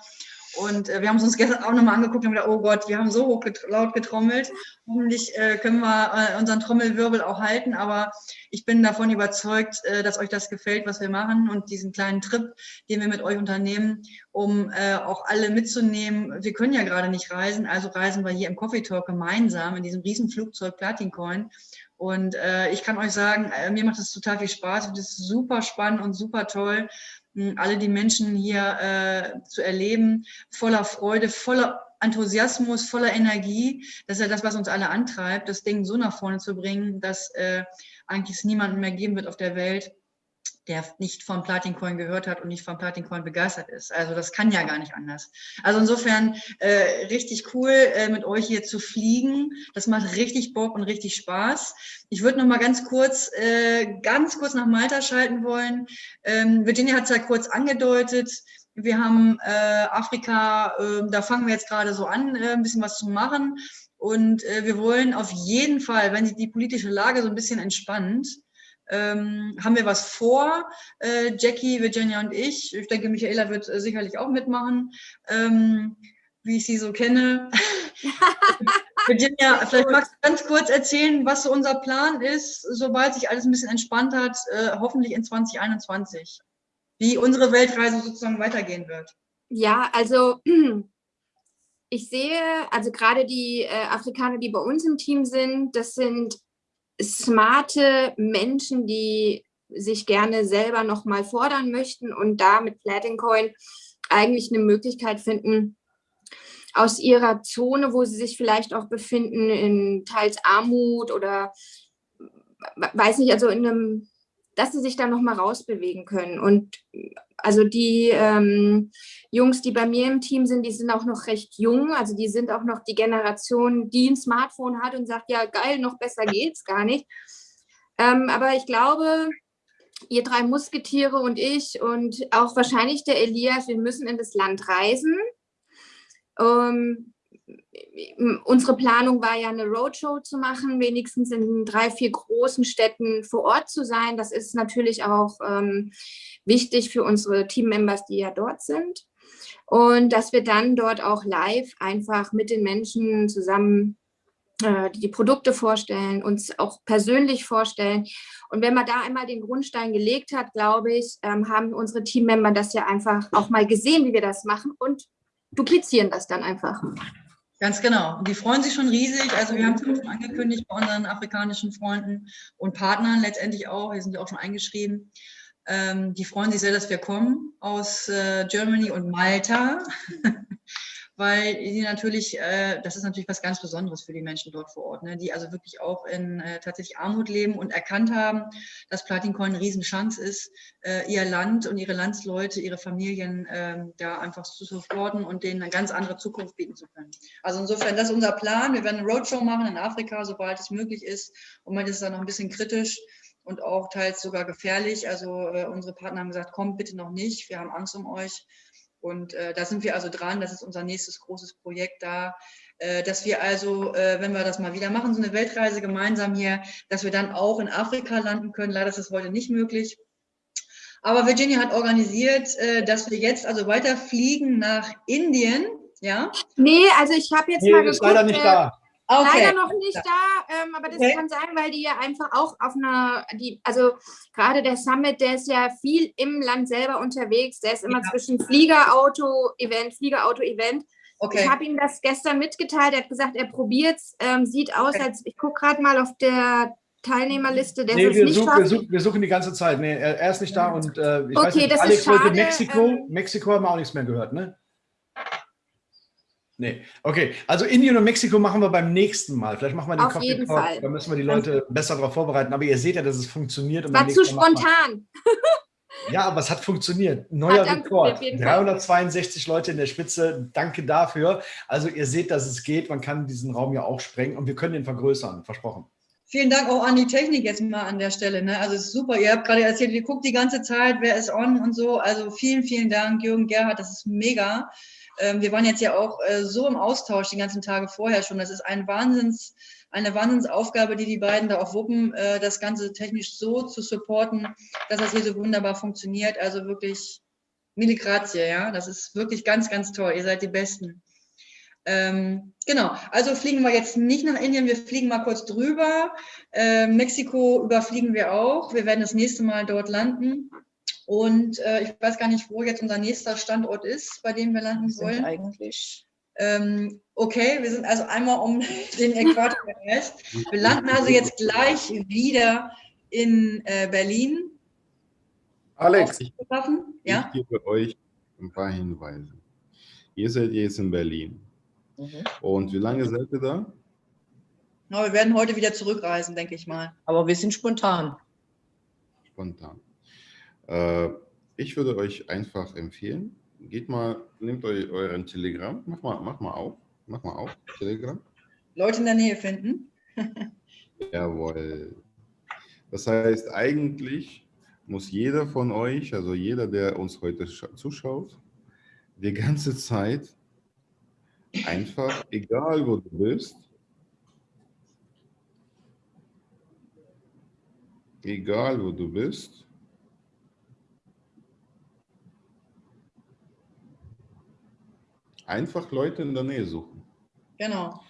Und äh, wir haben es uns gestern auch nochmal angeguckt und gedacht, oh Gott, wir haben so hoch get laut getrommelt. Hoffentlich äh, können wir äh, unseren Trommelwirbel auch halten. Aber ich bin davon überzeugt, äh, dass euch das gefällt, was wir machen und diesen kleinen Trip, den wir mit euch unternehmen, um äh, auch alle mitzunehmen. Wir können ja gerade nicht reisen, also reisen wir hier im Coffee Talk gemeinsam in diesem riesen Flugzeug Platincoin. Und äh, ich kann euch sagen, äh, mir macht es total viel Spaß. und es ist super spannend und super toll, alle die Menschen hier äh, zu erleben, voller Freude, voller Enthusiasmus, voller Energie. Das ist ja das, was uns alle antreibt, das Ding so nach vorne zu bringen, dass äh, eigentlich es niemanden mehr geben wird auf der Welt, der nicht vom Platincoin gehört hat und nicht vom Platincoin begeistert ist. Also das kann ja gar nicht anders. Also insofern äh, richtig cool, äh, mit euch hier zu fliegen. Das macht richtig Bock und richtig Spaß. Ich würde noch mal ganz kurz, äh, ganz kurz nach Malta schalten wollen. Ähm, Virginia hat es ja kurz angedeutet. Wir haben äh, Afrika, äh, da fangen wir jetzt gerade so an, äh, ein bisschen was zu machen. Und äh, wir wollen auf jeden Fall, wenn sich die politische Lage so ein bisschen entspannt, ähm, haben wir was vor. Äh, Jackie, Virginia und ich. Ich denke, Michaela wird äh, sicherlich auch mitmachen, ähm, wie ich sie so kenne. Virginia, vielleicht magst du ganz kurz erzählen, was so unser Plan ist, sobald sich alles ein bisschen entspannt hat, äh, hoffentlich in 2021. Wie unsere Weltreise sozusagen weitergehen wird. Ja, also ich sehe, also gerade die äh, Afrikaner, die bei uns im Team sind, das sind smarte Menschen, die sich gerne selber nochmal fordern möchten und da mit Platincoin eigentlich eine Möglichkeit finden, aus ihrer Zone, wo sie sich vielleicht auch befinden, in teils Armut oder weiß nicht, also in einem, dass sie sich da nochmal rausbewegen können. Und also die ähm, Jungs, die bei mir im Team sind, die sind auch noch recht jung. Also die sind auch noch die Generation, die ein Smartphone hat und sagt, ja geil, noch besser geht's gar nicht. Ähm, aber ich glaube, ihr drei Musketiere und ich und auch wahrscheinlich der Elias, wir müssen in das Land reisen. Ähm, unsere Planung war ja eine Roadshow zu machen, wenigstens in drei, vier großen Städten vor Ort zu sein. Das ist natürlich auch ähm, wichtig für unsere Teammembers, die ja dort sind. Und dass wir dann dort auch live einfach mit den Menschen zusammen äh, die Produkte vorstellen, uns auch persönlich vorstellen. Und wenn man da einmal den Grundstein gelegt hat, glaube ich, ähm, haben unsere Teammember das ja einfach auch mal gesehen, wie wir das machen und duplizieren das dann einfach. Ganz genau. Und die freuen sich schon riesig. Also wir haben es schon angekündigt bei unseren afrikanischen Freunden und Partnern letztendlich auch. Wir sind ja auch schon eingeschrieben. Ähm, die freuen sich sehr, dass wir kommen aus äh, Germany und Malta. Weil die natürlich, äh, das ist natürlich was ganz Besonderes für die Menschen dort vor Ort, ne, die also wirklich auch in äh, tatsächlich Armut leben und erkannt haben, dass Platincoin eine Riesenchance ist, äh, ihr Land und ihre Landsleute, ihre Familien äh, da einfach zu supporten und denen eine ganz andere Zukunft bieten zu können. Also insofern, das ist unser Plan. Wir werden eine Roadshow machen in Afrika, sobald es möglich ist. Und man ist da noch ein bisschen kritisch und auch teils sogar gefährlich. Also äh, unsere Partner haben gesagt, kommt bitte noch nicht, wir haben Angst um euch. Und äh, da sind wir also dran, das ist unser nächstes großes Projekt da, äh, dass wir also, äh, wenn wir das mal wieder machen, so eine Weltreise gemeinsam hier, dass wir dann auch in Afrika landen können. Leider ist das heute nicht möglich. Aber Virginia hat organisiert, äh, dass wir jetzt also weiterfliegen nach Indien. Ja? Nee, also ich habe jetzt nee, mal geguckt. Ist leider nicht da. Okay. Leider noch nicht da, ähm, aber das okay. kann sein, weil die ja einfach auch auf einer, die, also gerade der Summit, der ist ja viel im Land selber unterwegs, der ist immer ja. zwischen Flieger, Auto, Event, Flieger, Auto, Event. Okay. Ich habe ihm das gestern mitgeteilt, er hat gesagt, er probiert es, ähm, sieht aus, okay. als ich gucke gerade mal auf der Teilnehmerliste, der nee, wir, nicht suchen, wir, suchen, wir suchen die ganze Zeit. Nee, er, er ist nicht da und äh, ich okay, weiß nicht, Alex wollte Mexiko. Ähm, Mexiko haben wir auch nichts mehr gehört, ne? Nee, okay. Also Indien und Mexiko machen wir beim nächsten Mal. Vielleicht machen wir den Auf Coffee jeden Talk, Fall. da müssen wir die Leute besser darauf vorbereiten. Aber ihr seht ja, dass es funktioniert. Und War zu spontan. Ja, aber es hat funktioniert. Neuer hat Rekord. 362 Leute in der Spitze. Danke dafür. Also ihr seht, dass es geht. Man kann diesen Raum ja auch sprengen und wir können den vergrößern. Versprochen. Vielen Dank auch an die Technik jetzt mal an der Stelle. Ne? Also es ist super. Ihr habt gerade erzählt, ihr guckt die ganze Zeit, wer ist on und so. Also vielen, vielen Dank, Jürgen Gerhard. Das ist mega. Ähm, wir waren jetzt ja auch äh, so im Austausch die ganzen Tage vorher schon. Das ist ein Wahnsinns, eine Wahnsinnsaufgabe, die die beiden da auch wuppen, äh, das Ganze technisch so zu supporten, dass das hier so wunderbar funktioniert. Also wirklich Mille grazie, ja. Das ist wirklich ganz, ganz toll. Ihr seid die Besten. Ähm, genau, also fliegen wir jetzt nicht nach Indien, wir fliegen mal kurz drüber. Ähm, Mexiko überfliegen wir auch. Wir werden das nächste Mal dort landen. Und äh, ich weiß gar nicht, wo jetzt unser nächster Standort ist, bei dem wir landen wollen. Eigentlich. Ähm, okay, wir sind also einmal um den Äquator gereist. Wir landen also jetzt gleich wieder in äh, Berlin. Alex, Ich, Ja? ich gebe euch ein paar Hinweise. Ihr seid jetzt in Berlin. Mhm. Und wie lange seid ihr da? Na, wir werden heute wieder zurückreisen, denke ich mal. Aber wir sind spontan. Spontan. Äh, ich würde euch einfach empfehlen, geht mal, nehmt euch euren Telegram, mach mal, mach mal auf, mach mal auf, Telegram. Leute in der Nähe finden. Jawohl. Das heißt, eigentlich muss jeder von euch, also jeder, der uns heute scha- zuschaut, die ganze Zeit einfach, egal wo du bist, egal wo du bist, einfach Leute in der Nähe suchen. Genau.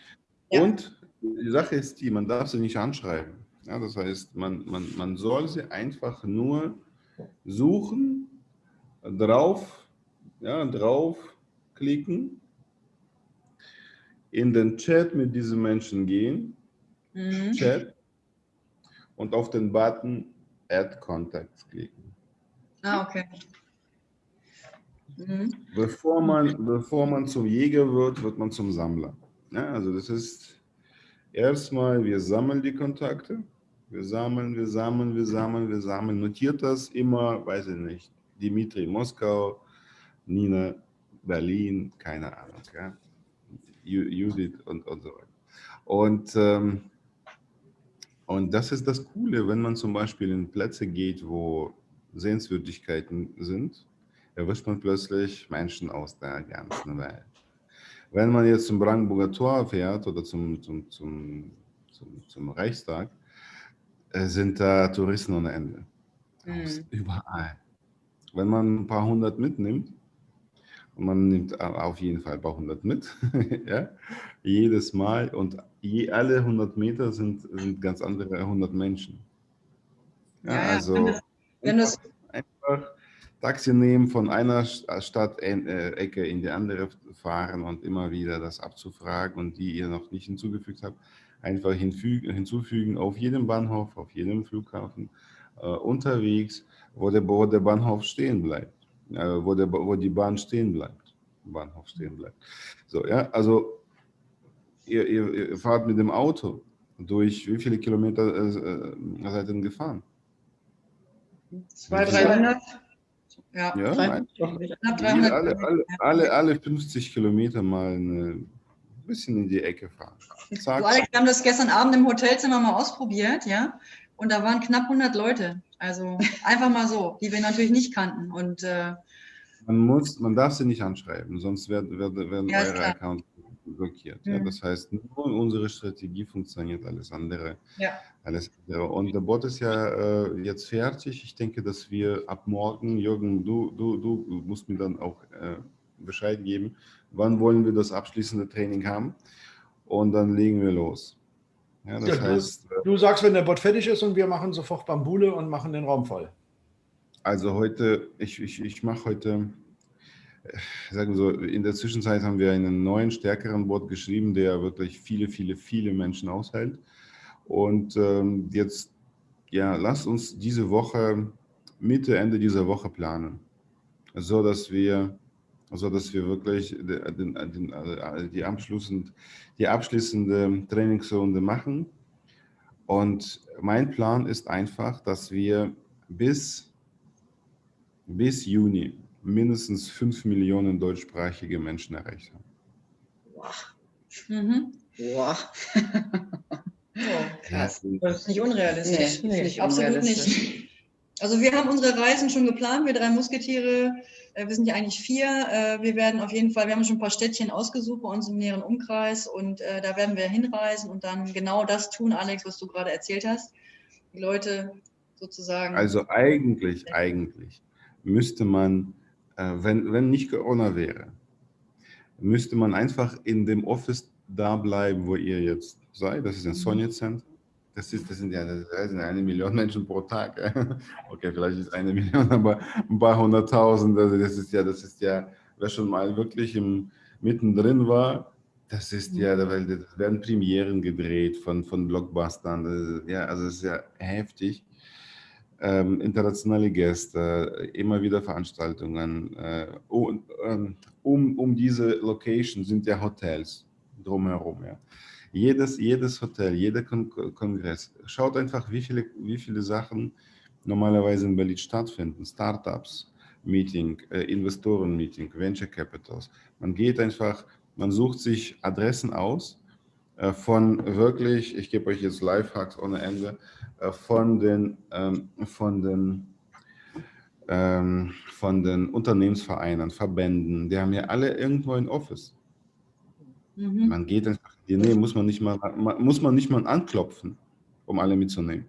Ja. Und die Sache ist die, man darf sie nicht anschreiben. Ja, das heißt, man, man, man soll sie einfach nur suchen, drauf, ja, draufklicken, in den Chat mit diesen Menschen gehen, Mhm. Chat, und auf den Button Add Contacts klicken. Ah, okay. Mhm. Bevor man, bevor man zum Jäger wird, wird man zum Sammler. Ja, also das ist erstmal, wir sammeln die Kontakte. Wir sammeln, wir sammeln, wir sammeln, wir sammeln. Notiert das immer, weiß ich nicht, Dimitri Moskau, Nina Berlin, keine Ahnung. Ja? Ju- Judith und, und so weiter. Und, ähm, und das ist das Coole, wenn man zum Beispiel in Plätze geht, wo Sehenswürdigkeiten sind, erwischt man plötzlich Menschen aus der ganzen Welt. Wenn man jetzt zum Brandenburger Tor fährt oder zum, zum, zum, zum, zum Reichstag, äh, sind da Touristen ohne Ende. Aus Mhm. überall. Wenn man ein paar hundert mitnimmt, und man nimmt auf jeden Fall ein paar hundert mit, ja, jedes Mal und je, alle 100 Meter sind, sind ganz andere 100 Menschen. Ja, Ja, ja, also wenn das- wenn das- einfach Taxi nehmen, von einer Stadtecke in die andere fahren und immer wieder das abzufragen und die ihr noch nicht hinzugefügt habt, einfach hinfügen, hinzufügen auf jedem Bahnhof, auf jedem Flughafen, äh, unterwegs, wo der, wo der Bahnhof stehen bleibt, äh, wo, der, wo die Bahn stehen bleibt, Bahnhof stehen bleibt. So, ja, also ihr, ihr, ihr fahrt mit dem Auto durch wie viele Kilometer äh, äh, seid ihr denn gefahren? Zwei, Wie viel? 300. Ja, Ja, 300. alle, alle, alle, alle 50 Kilometer mal ein bisschen in die Ecke fahren. Zack. Du, Alex, wir haben das gestern Abend im Hotelzimmer mal ausprobiert, ja. Und da waren knapp 100 Leute. Also einfach mal so, die wir natürlich nicht kannten. Und äh, Man, muss, man darf sie nicht anschreiben, sonst werden, werden, werden Ja, eure. Accounts blockiert. Ja, Mhm. das heißt, nur unsere Strategie funktioniert, alles andere. ja, Alles andere. Und der Bot ist ja äh, jetzt fertig. Ich denke, dass wir ab morgen, Jürgen, du, du, du musst mir dann auch äh, Bescheid geben, wann wollen wir das abschließende Training haben. Und dann legen wir los. Ja, das Ja, du, heißt, äh, du sagst, wenn der Bot fertig ist und wir machen sofort Bambule und machen den Raum voll. Also heute, ich, ich, ich mache heute, sagen wir so, in der Zwischenzeit haben wir einen neuen, stärkeren Bot geschrieben, der wirklich viele, viele, viele Menschen aushält. Und ähm, jetzt, ja, lasst uns diese Woche, Mitte, Ende dieser Woche planen, so dass wir, so dass wir wirklich den, den, äh, die, abschließend, die abschließende Trainingsrunde machen. Und mein Plan ist einfach, dass wir bis bis Juni mindestens 5 Millionen deutschsprachige Menschen erreicht haben. mhm. Boah. Oh, krass. Das ist nicht unrealistisch. Nee, Nee, nicht absolut unrealistisch. nicht. Also wir haben unsere Reisen schon geplant, wir drei Musketiere. Äh, Wir sind ja eigentlich vier. Äh, Wir werden auf jeden Fall, wir haben schon ein paar Städtchen ausgesucht bei uns im näheren Umkreis und äh, da werden wir hinreisen und dann genau das tun, Alex, was du gerade erzählt hast. Die Leute sozusagen. Also eigentlich, eigentlich müsste man wenn, wenn nicht Corona wäre, müsste man einfach in dem Office da bleiben, wo ihr jetzt seid. Das ist ein Sony Center. Das, ist, das sind ja das sind eine Million Menschen pro Tag. Okay, vielleicht ist eine Million, aber ein paar hunderttausend. Also das ist ja, das ist ja, wer schon mal wirklich im, mittendrin war, das ist ja, das werden Premieren gedreht von, von Blockbustern. Ja, also es ist ja heftig. Ähm, internationale Gäste, immer wieder Veranstaltungen. Äh, um, um, um diese Location sind ja Hotels drumherum. Ja. Jedes, jedes Hotel, jeder Kon Kongress. Schaut einfach, wie viele, wie viele Sachen normalerweise in Berlin stattfinden. Startups, Meeting, äh, Investoren-Meeting, Venture Capitals. Man geht einfach, man sucht sich Adressen aus von wirklich, ich gebe euch jetzt Lifehacks ohne Ende, äh, von den, ähm, von den ähm, von den Unternehmensvereinen, Verbänden, die haben ja alle irgendwo ein Office. Mhm. Man geht einfach Nähe, muss man nicht mal, muss man nicht mal anklopfen, um alle mitzunehmen.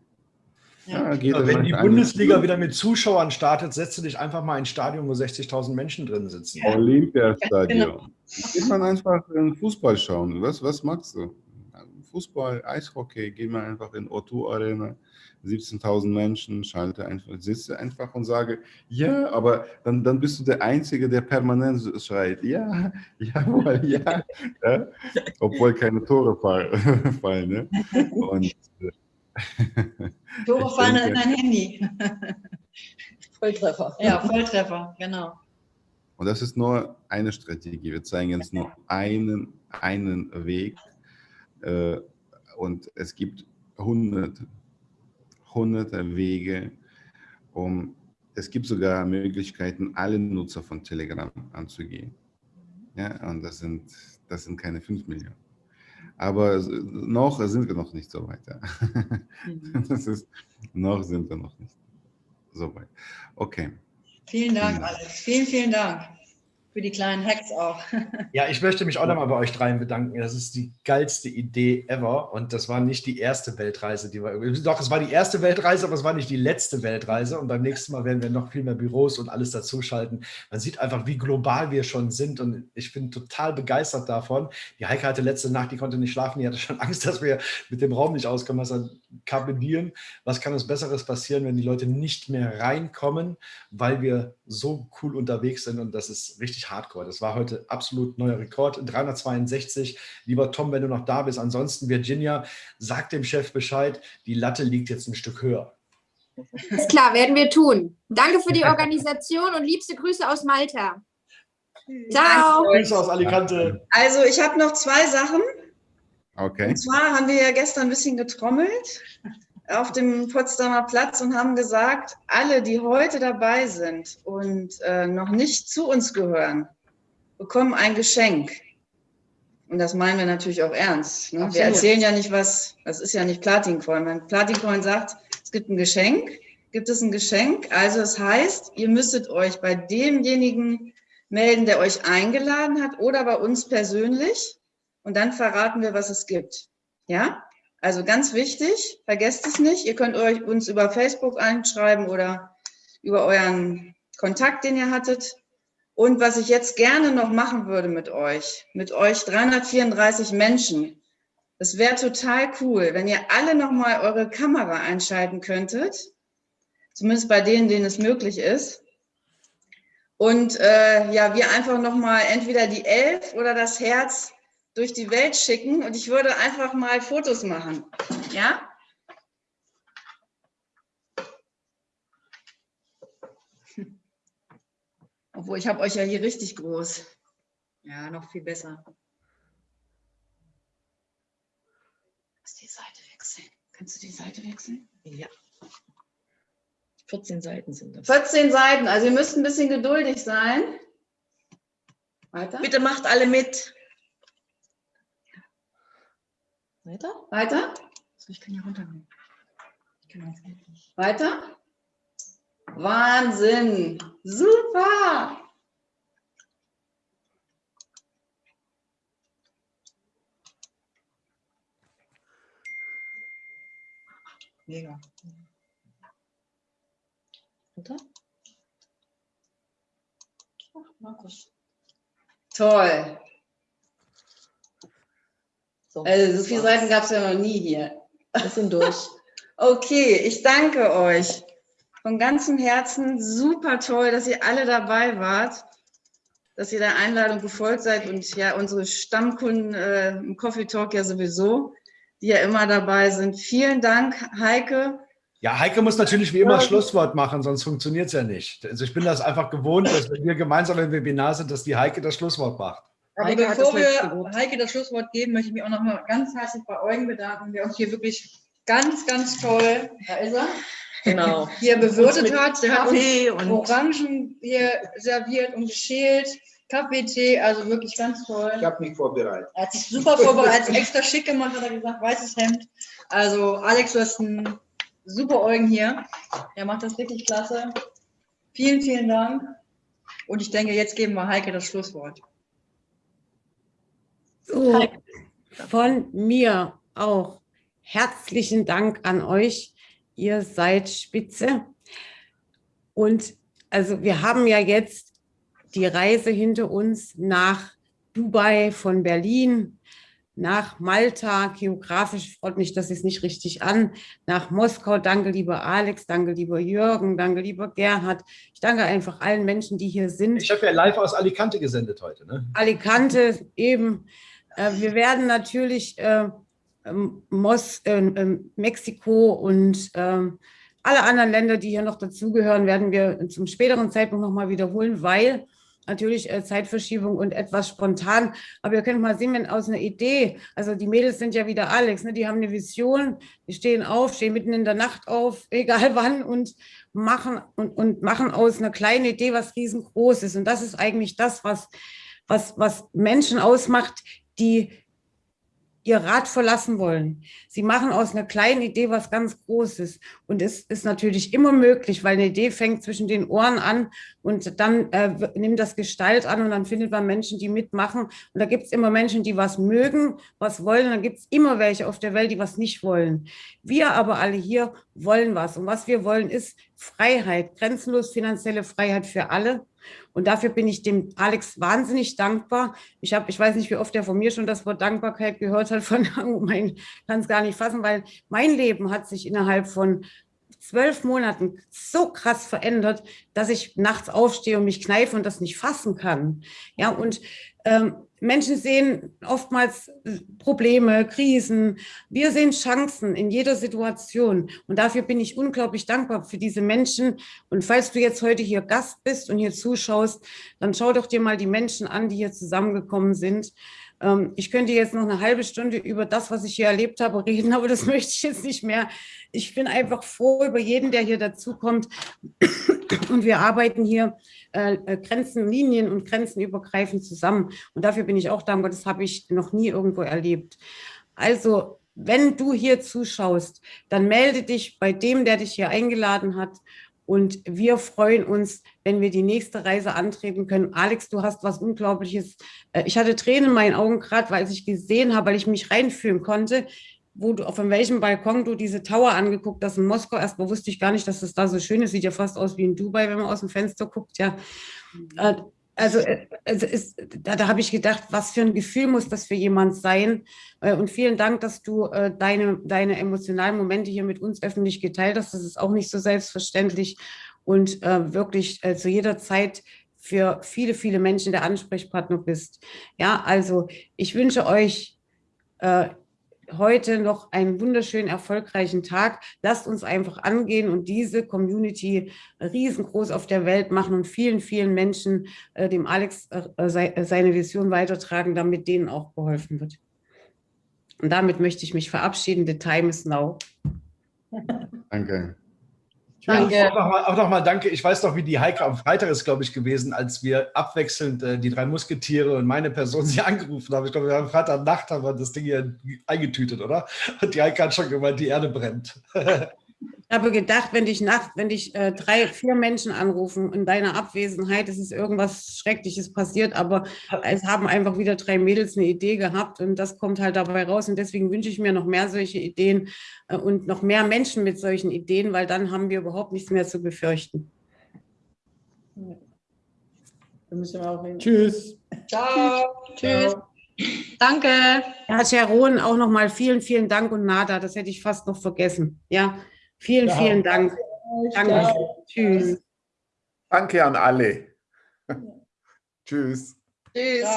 Ja. Ja, wenn die Bundesliga an. wieder mit Zuschauern startet, setzt du dich einfach mal in ein Stadion, wo 60.000 Menschen drin sitzen. Ja. Olympiastadion. Genau. Geht man einfach in Fußball schauen. Was, was magst du? Fußball, Eishockey, geh mal einfach in O2 Arena. 17.000 Menschen, schalte einfach, sitze einfach und sage, ja, aber dann, dann bist du der Einzige, der permanent schreit, ja, jawohl, ja, ja obwohl keine Tore fallen. Ne? Und, äh, Tore fallen in dein Handy. Volltreffer. Ja, Volltreffer, genau. Und das ist nur eine Strategie. Wir zeigen jetzt nur einen, einen Weg. Äh, und es gibt hunderte hunderte Wege, um, es gibt sogar Möglichkeiten, alle Nutzer von Telegram anzugehen. Ja, und das sind, das sind keine 5 Millionen. Aber noch sind wir noch nicht so weit. Ja. Mhm. Das ist, noch sind wir noch nicht so weit. Okay. Vielen Dank, Alex. Vielen, vielen Dank für die kleinen Hacks auch. Ja, ich möchte mich auch nochmal bei euch dreien bedanken. Das ist die geilste Idee ever. Und das war nicht die erste Weltreise, die wir. Doch, es war die erste Weltreise, aber es war nicht die letzte Weltreise. Und beim nächsten Mal werden wir noch viel mehr Büros und alles dazuschalten. Man sieht einfach, wie global wir schon sind. Und ich bin total begeistert davon. Die Heike hatte letzte Nacht, die konnte nicht schlafen. Die hatte schon Angst, dass wir mit dem Raum nicht auskommen. Was kabinieren. Was kann uns Besseres passieren, wenn die Leute nicht mehr reinkommen, weil wir so cool unterwegs sind. Und das ist richtig richtig hardcore. Das war heute absolut neuer Rekord. 362. Lieber Tom, wenn du noch da bist. Ansonsten, Virginia, sag dem Chef Bescheid, die Latte liegt jetzt ein Stück höher. Ist klar, werden wir tun. Danke für die Organisation und liebste Grüße aus Malta. Ciao. Grüße aus Alicante. Also ich habe noch zwei Sachen. Okay. Und zwar haben wir ja gestern ein bisschen getrommelt auf dem Potsdamer Platz und haben gesagt, alle, die heute dabei sind und äh, noch nicht zu uns gehören, bekommen ein Geschenk. Und das meinen wir natürlich auch ernst. Ne? Wir erzählen ja nicht was, das ist ja nicht Platincoin. Wenn Platincoin sagt, es gibt ein Geschenk, gibt es ein Geschenk. Also es das heißt, ihr müsstet euch bei demjenigen melden, der euch eingeladen hat oder bei uns persönlich. Und dann verraten wir, was es gibt. Ja? Also ganz wichtig, vergesst es nicht. Ihr könnt euch uns über Facebook einschreiben oder über euren Kontakt, den ihr hattet. Und was ich jetzt gerne noch machen würde mit euch, mit euch 334 Menschen, das wäre total cool, wenn ihr alle nochmal eure Kamera einschalten könntet, zumindest bei denen, denen es möglich ist. Und äh, ja, wir einfach nochmal entweder die Elf oder das Herz durch die Welt schicken und ich würde einfach mal Fotos machen. Ja? Obwohl, ich habe euch ja hier richtig groß. Ja, noch viel besser. Lass die Seite wechseln. Kannst du die Seite wechseln? Ja. 14 Seiten sind das. 14 Seiten, also ihr müsst ein bisschen geduldig sein. Weiter. Bitte macht alle mit. Weiter? Weiter? So, ich kann hier runtergehen. Weiter? Wahnsinn! Super! Mega. Runter? Toll. Also, so viele Seiten gab es ja noch nie hier. Wir sind durch. Okay, ich danke euch von ganzem Herzen. Super toll, dass ihr alle dabei wart, dass ihr der Einladung gefolgt seid und ja, unsere Stammkunden äh, im Coffee Talk ja sowieso, die ja immer dabei sind. Vielen Dank, Heike. Ja, Heike muss natürlich wie immer Schlusswort machen, sonst funktioniert es ja nicht. Also ich bin das einfach gewohnt, dass wenn wir gemeinsam im Webinar sind, dass die Heike das Schlusswort macht. Aber Heike hat bevor wir Wort. Heike das Schlusswort geben, möchte ich mich auch noch mal ganz herzlich bei Eugen bedanken, der uns hier wirklich ganz, ganz toll, da ist er, Genau. hier bewirtet hat. Der hat Kaffee uns und- Orangen hier serviert und geschält, Kaffee, Tee, also wirklich ganz toll. Ich habe mich vorbereitet. Er hat sich super vorbereitet, extra schick gemacht, hat er gesagt, weißes Hemd. Also Alex, du hast einen super Eugen hier. Er macht das wirklich klasse. Vielen, vielen Dank. Und ich denke, jetzt geben wir Heike das Schlusswort. So, von mir auch herzlichen Dank an euch. Ihr seid spitze. Und also wir haben ja jetzt die Reise hinter uns nach Dubai von Berlin, nach Malta, geografisch ordne ich das jetzt nicht richtig an, nach Moskau. Danke, lieber Alex, danke, lieber Jürgen, danke, lieber Gerhard. Ich danke einfach allen Menschen, die hier sind. Ich habe ja live aus Alicante gesendet heute. Ne? Alicante eben. Äh, wir werden natürlich äh, ähm, Mos äh, ähm, Mexiko und ähm, alle anderen Länder, die hier noch dazugehören, werden wir zum späteren Zeitpunkt nochmal wiederholen, weil natürlich äh, Zeitverschiebung und etwas spontan. Aber ihr könnt mal sehen, wenn aus einer Idee, also die Mädels sind ja wieder Alex, ne, die haben eine Vision, die stehen auf, stehen mitten in der Nacht auf, egal wann und machen und, und machen aus einer kleinen Idee was riesengroß ist. Und das ist eigentlich das, was, was, was Menschen ausmacht, die ihr Rad verlassen wollen. Sie machen aus einer kleinen Idee was ganz Großes. Und es ist natürlich immer möglich, weil eine Idee fängt zwischen den Ohren an und dann äh, nimmt das Gestalt an und dann findet man Menschen, die mitmachen. Und da gibt es immer Menschen, die was mögen, was wollen. Und dann gibt es immer welche auf der Welt, die was nicht wollen. Wir aber alle hier wollen was. Und was wir wollen, ist Freiheit, grenzenlos finanzielle Freiheit für alle. Und dafür bin ich dem Alex wahnsinnig dankbar. Ich habe, ich weiß nicht, wie oft er von mir schon das Wort Dankbarkeit gehört hat, von mein, kann es gar nicht fassen, weil mein Leben hat sich innerhalb von zwölf Monaten so krass verändert, dass ich nachts aufstehe und mich kneife und das nicht fassen kann. Ja, und ähm, Menschen sehen oftmals äh, Probleme, Krisen. Wir sehen Chancen in jeder Situation. Und dafür bin ich unglaublich dankbar für diese Menschen. Und falls du jetzt heute hier Gast bist und hier zuschaust, dann schau doch dir mal die Menschen an, die hier zusammengekommen sind. Ähm, Ich könnte jetzt noch eine halbe Stunde über das, was ich hier erlebt habe, reden, aber das möchte ich jetzt nicht mehr. Ich bin einfach froh über jeden, der hier dazukommt. Und wir arbeiten hier äh, äh, Grenzen, Linien und grenzenübergreifend zusammen. Und dafür bin ich auch dankbar. Das habe ich noch nie irgendwo erlebt. Also, wenn du hier zuschaust, dann melde dich bei dem, der dich hier eingeladen hat. Und wir freuen uns, wenn wir die nächste Reise antreten können. Alex, du hast was Unglaubliches. Äh, Ich hatte Tränen in meinen Augen gerade, weil ich gesehen habe, weil ich mich reinfühlen konnte, wo du, von welchem Balkon du diese Tower angeguckt hast in Moskau. Erstmal wusste ich gar nicht, dass es da so schön ist. Sieht ja fast aus wie in Dubai, wenn man aus dem Fenster guckt. Ja, Äh, also, äh, also ist, da, da habe ich gedacht, was für ein Gefühl muss das für jemand sein? Äh, Und vielen Dank, dass du äh, deine, deine emotionalen Momente hier mit uns öffentlich geteilt hast. Das ist auch nicht so selbstverständlich und wirklich zu jeder Zeit für viele, viele Menschen der Ansprechpartner bist. Ja, also ich wünsche euch heute noch einen wunderschönen, erfolgreichen Tag. Lasst uns einfach angehen und diese Community riesengroß auf der Welt machen und vielen, vielen Menschen äh, dem Alex äh, sei, äh, seine Vision weitertragen, damit denen auch geholfen wird. Und damit möchte ich mich verabschieden. The time is now. Danke. Danke. Auch nochmal auch noch mal danke. Ich weiß noch, wie die Heike am Freitag ist, glaube ich, gewesen, als wir abwechselnd äh, die drei Musketiere und meine Person sie angerufen haben. Ich glaube, wir haben Freitag Nacht haben wir das Ding hier eingetütet, oder? Und die Heike hat schon gemeint, die Erde brennt. Ich habe gedacht, wenn dich nachts, wenn dich äh, drei, vier Menschen anrufen in deiner Abwesenheit, es ist irgendwas Schreckliches passiert, aber es haben einfach wieder drei Mädels eine Idee gehabt und das kommt halt dabei raus. Und deswegen wünsche ich mir noch mehr solche Ideen äh, und noch mehr Menschen mit solchen Ideen, weil dann haben wir überhaupt nichts mehr zu befürchten. Da müssen wir auch hin. Tschüss. Ciao. Tschüss. Danke. Ja, Sharon, auch nochmal vielen, vielen Dank und Nada, das hätte ich fast noch vergessen. Ja, vielen, Ja. vielen Dank. Danke. Tschüss. Danke an alle. Tschüss. Tschüss.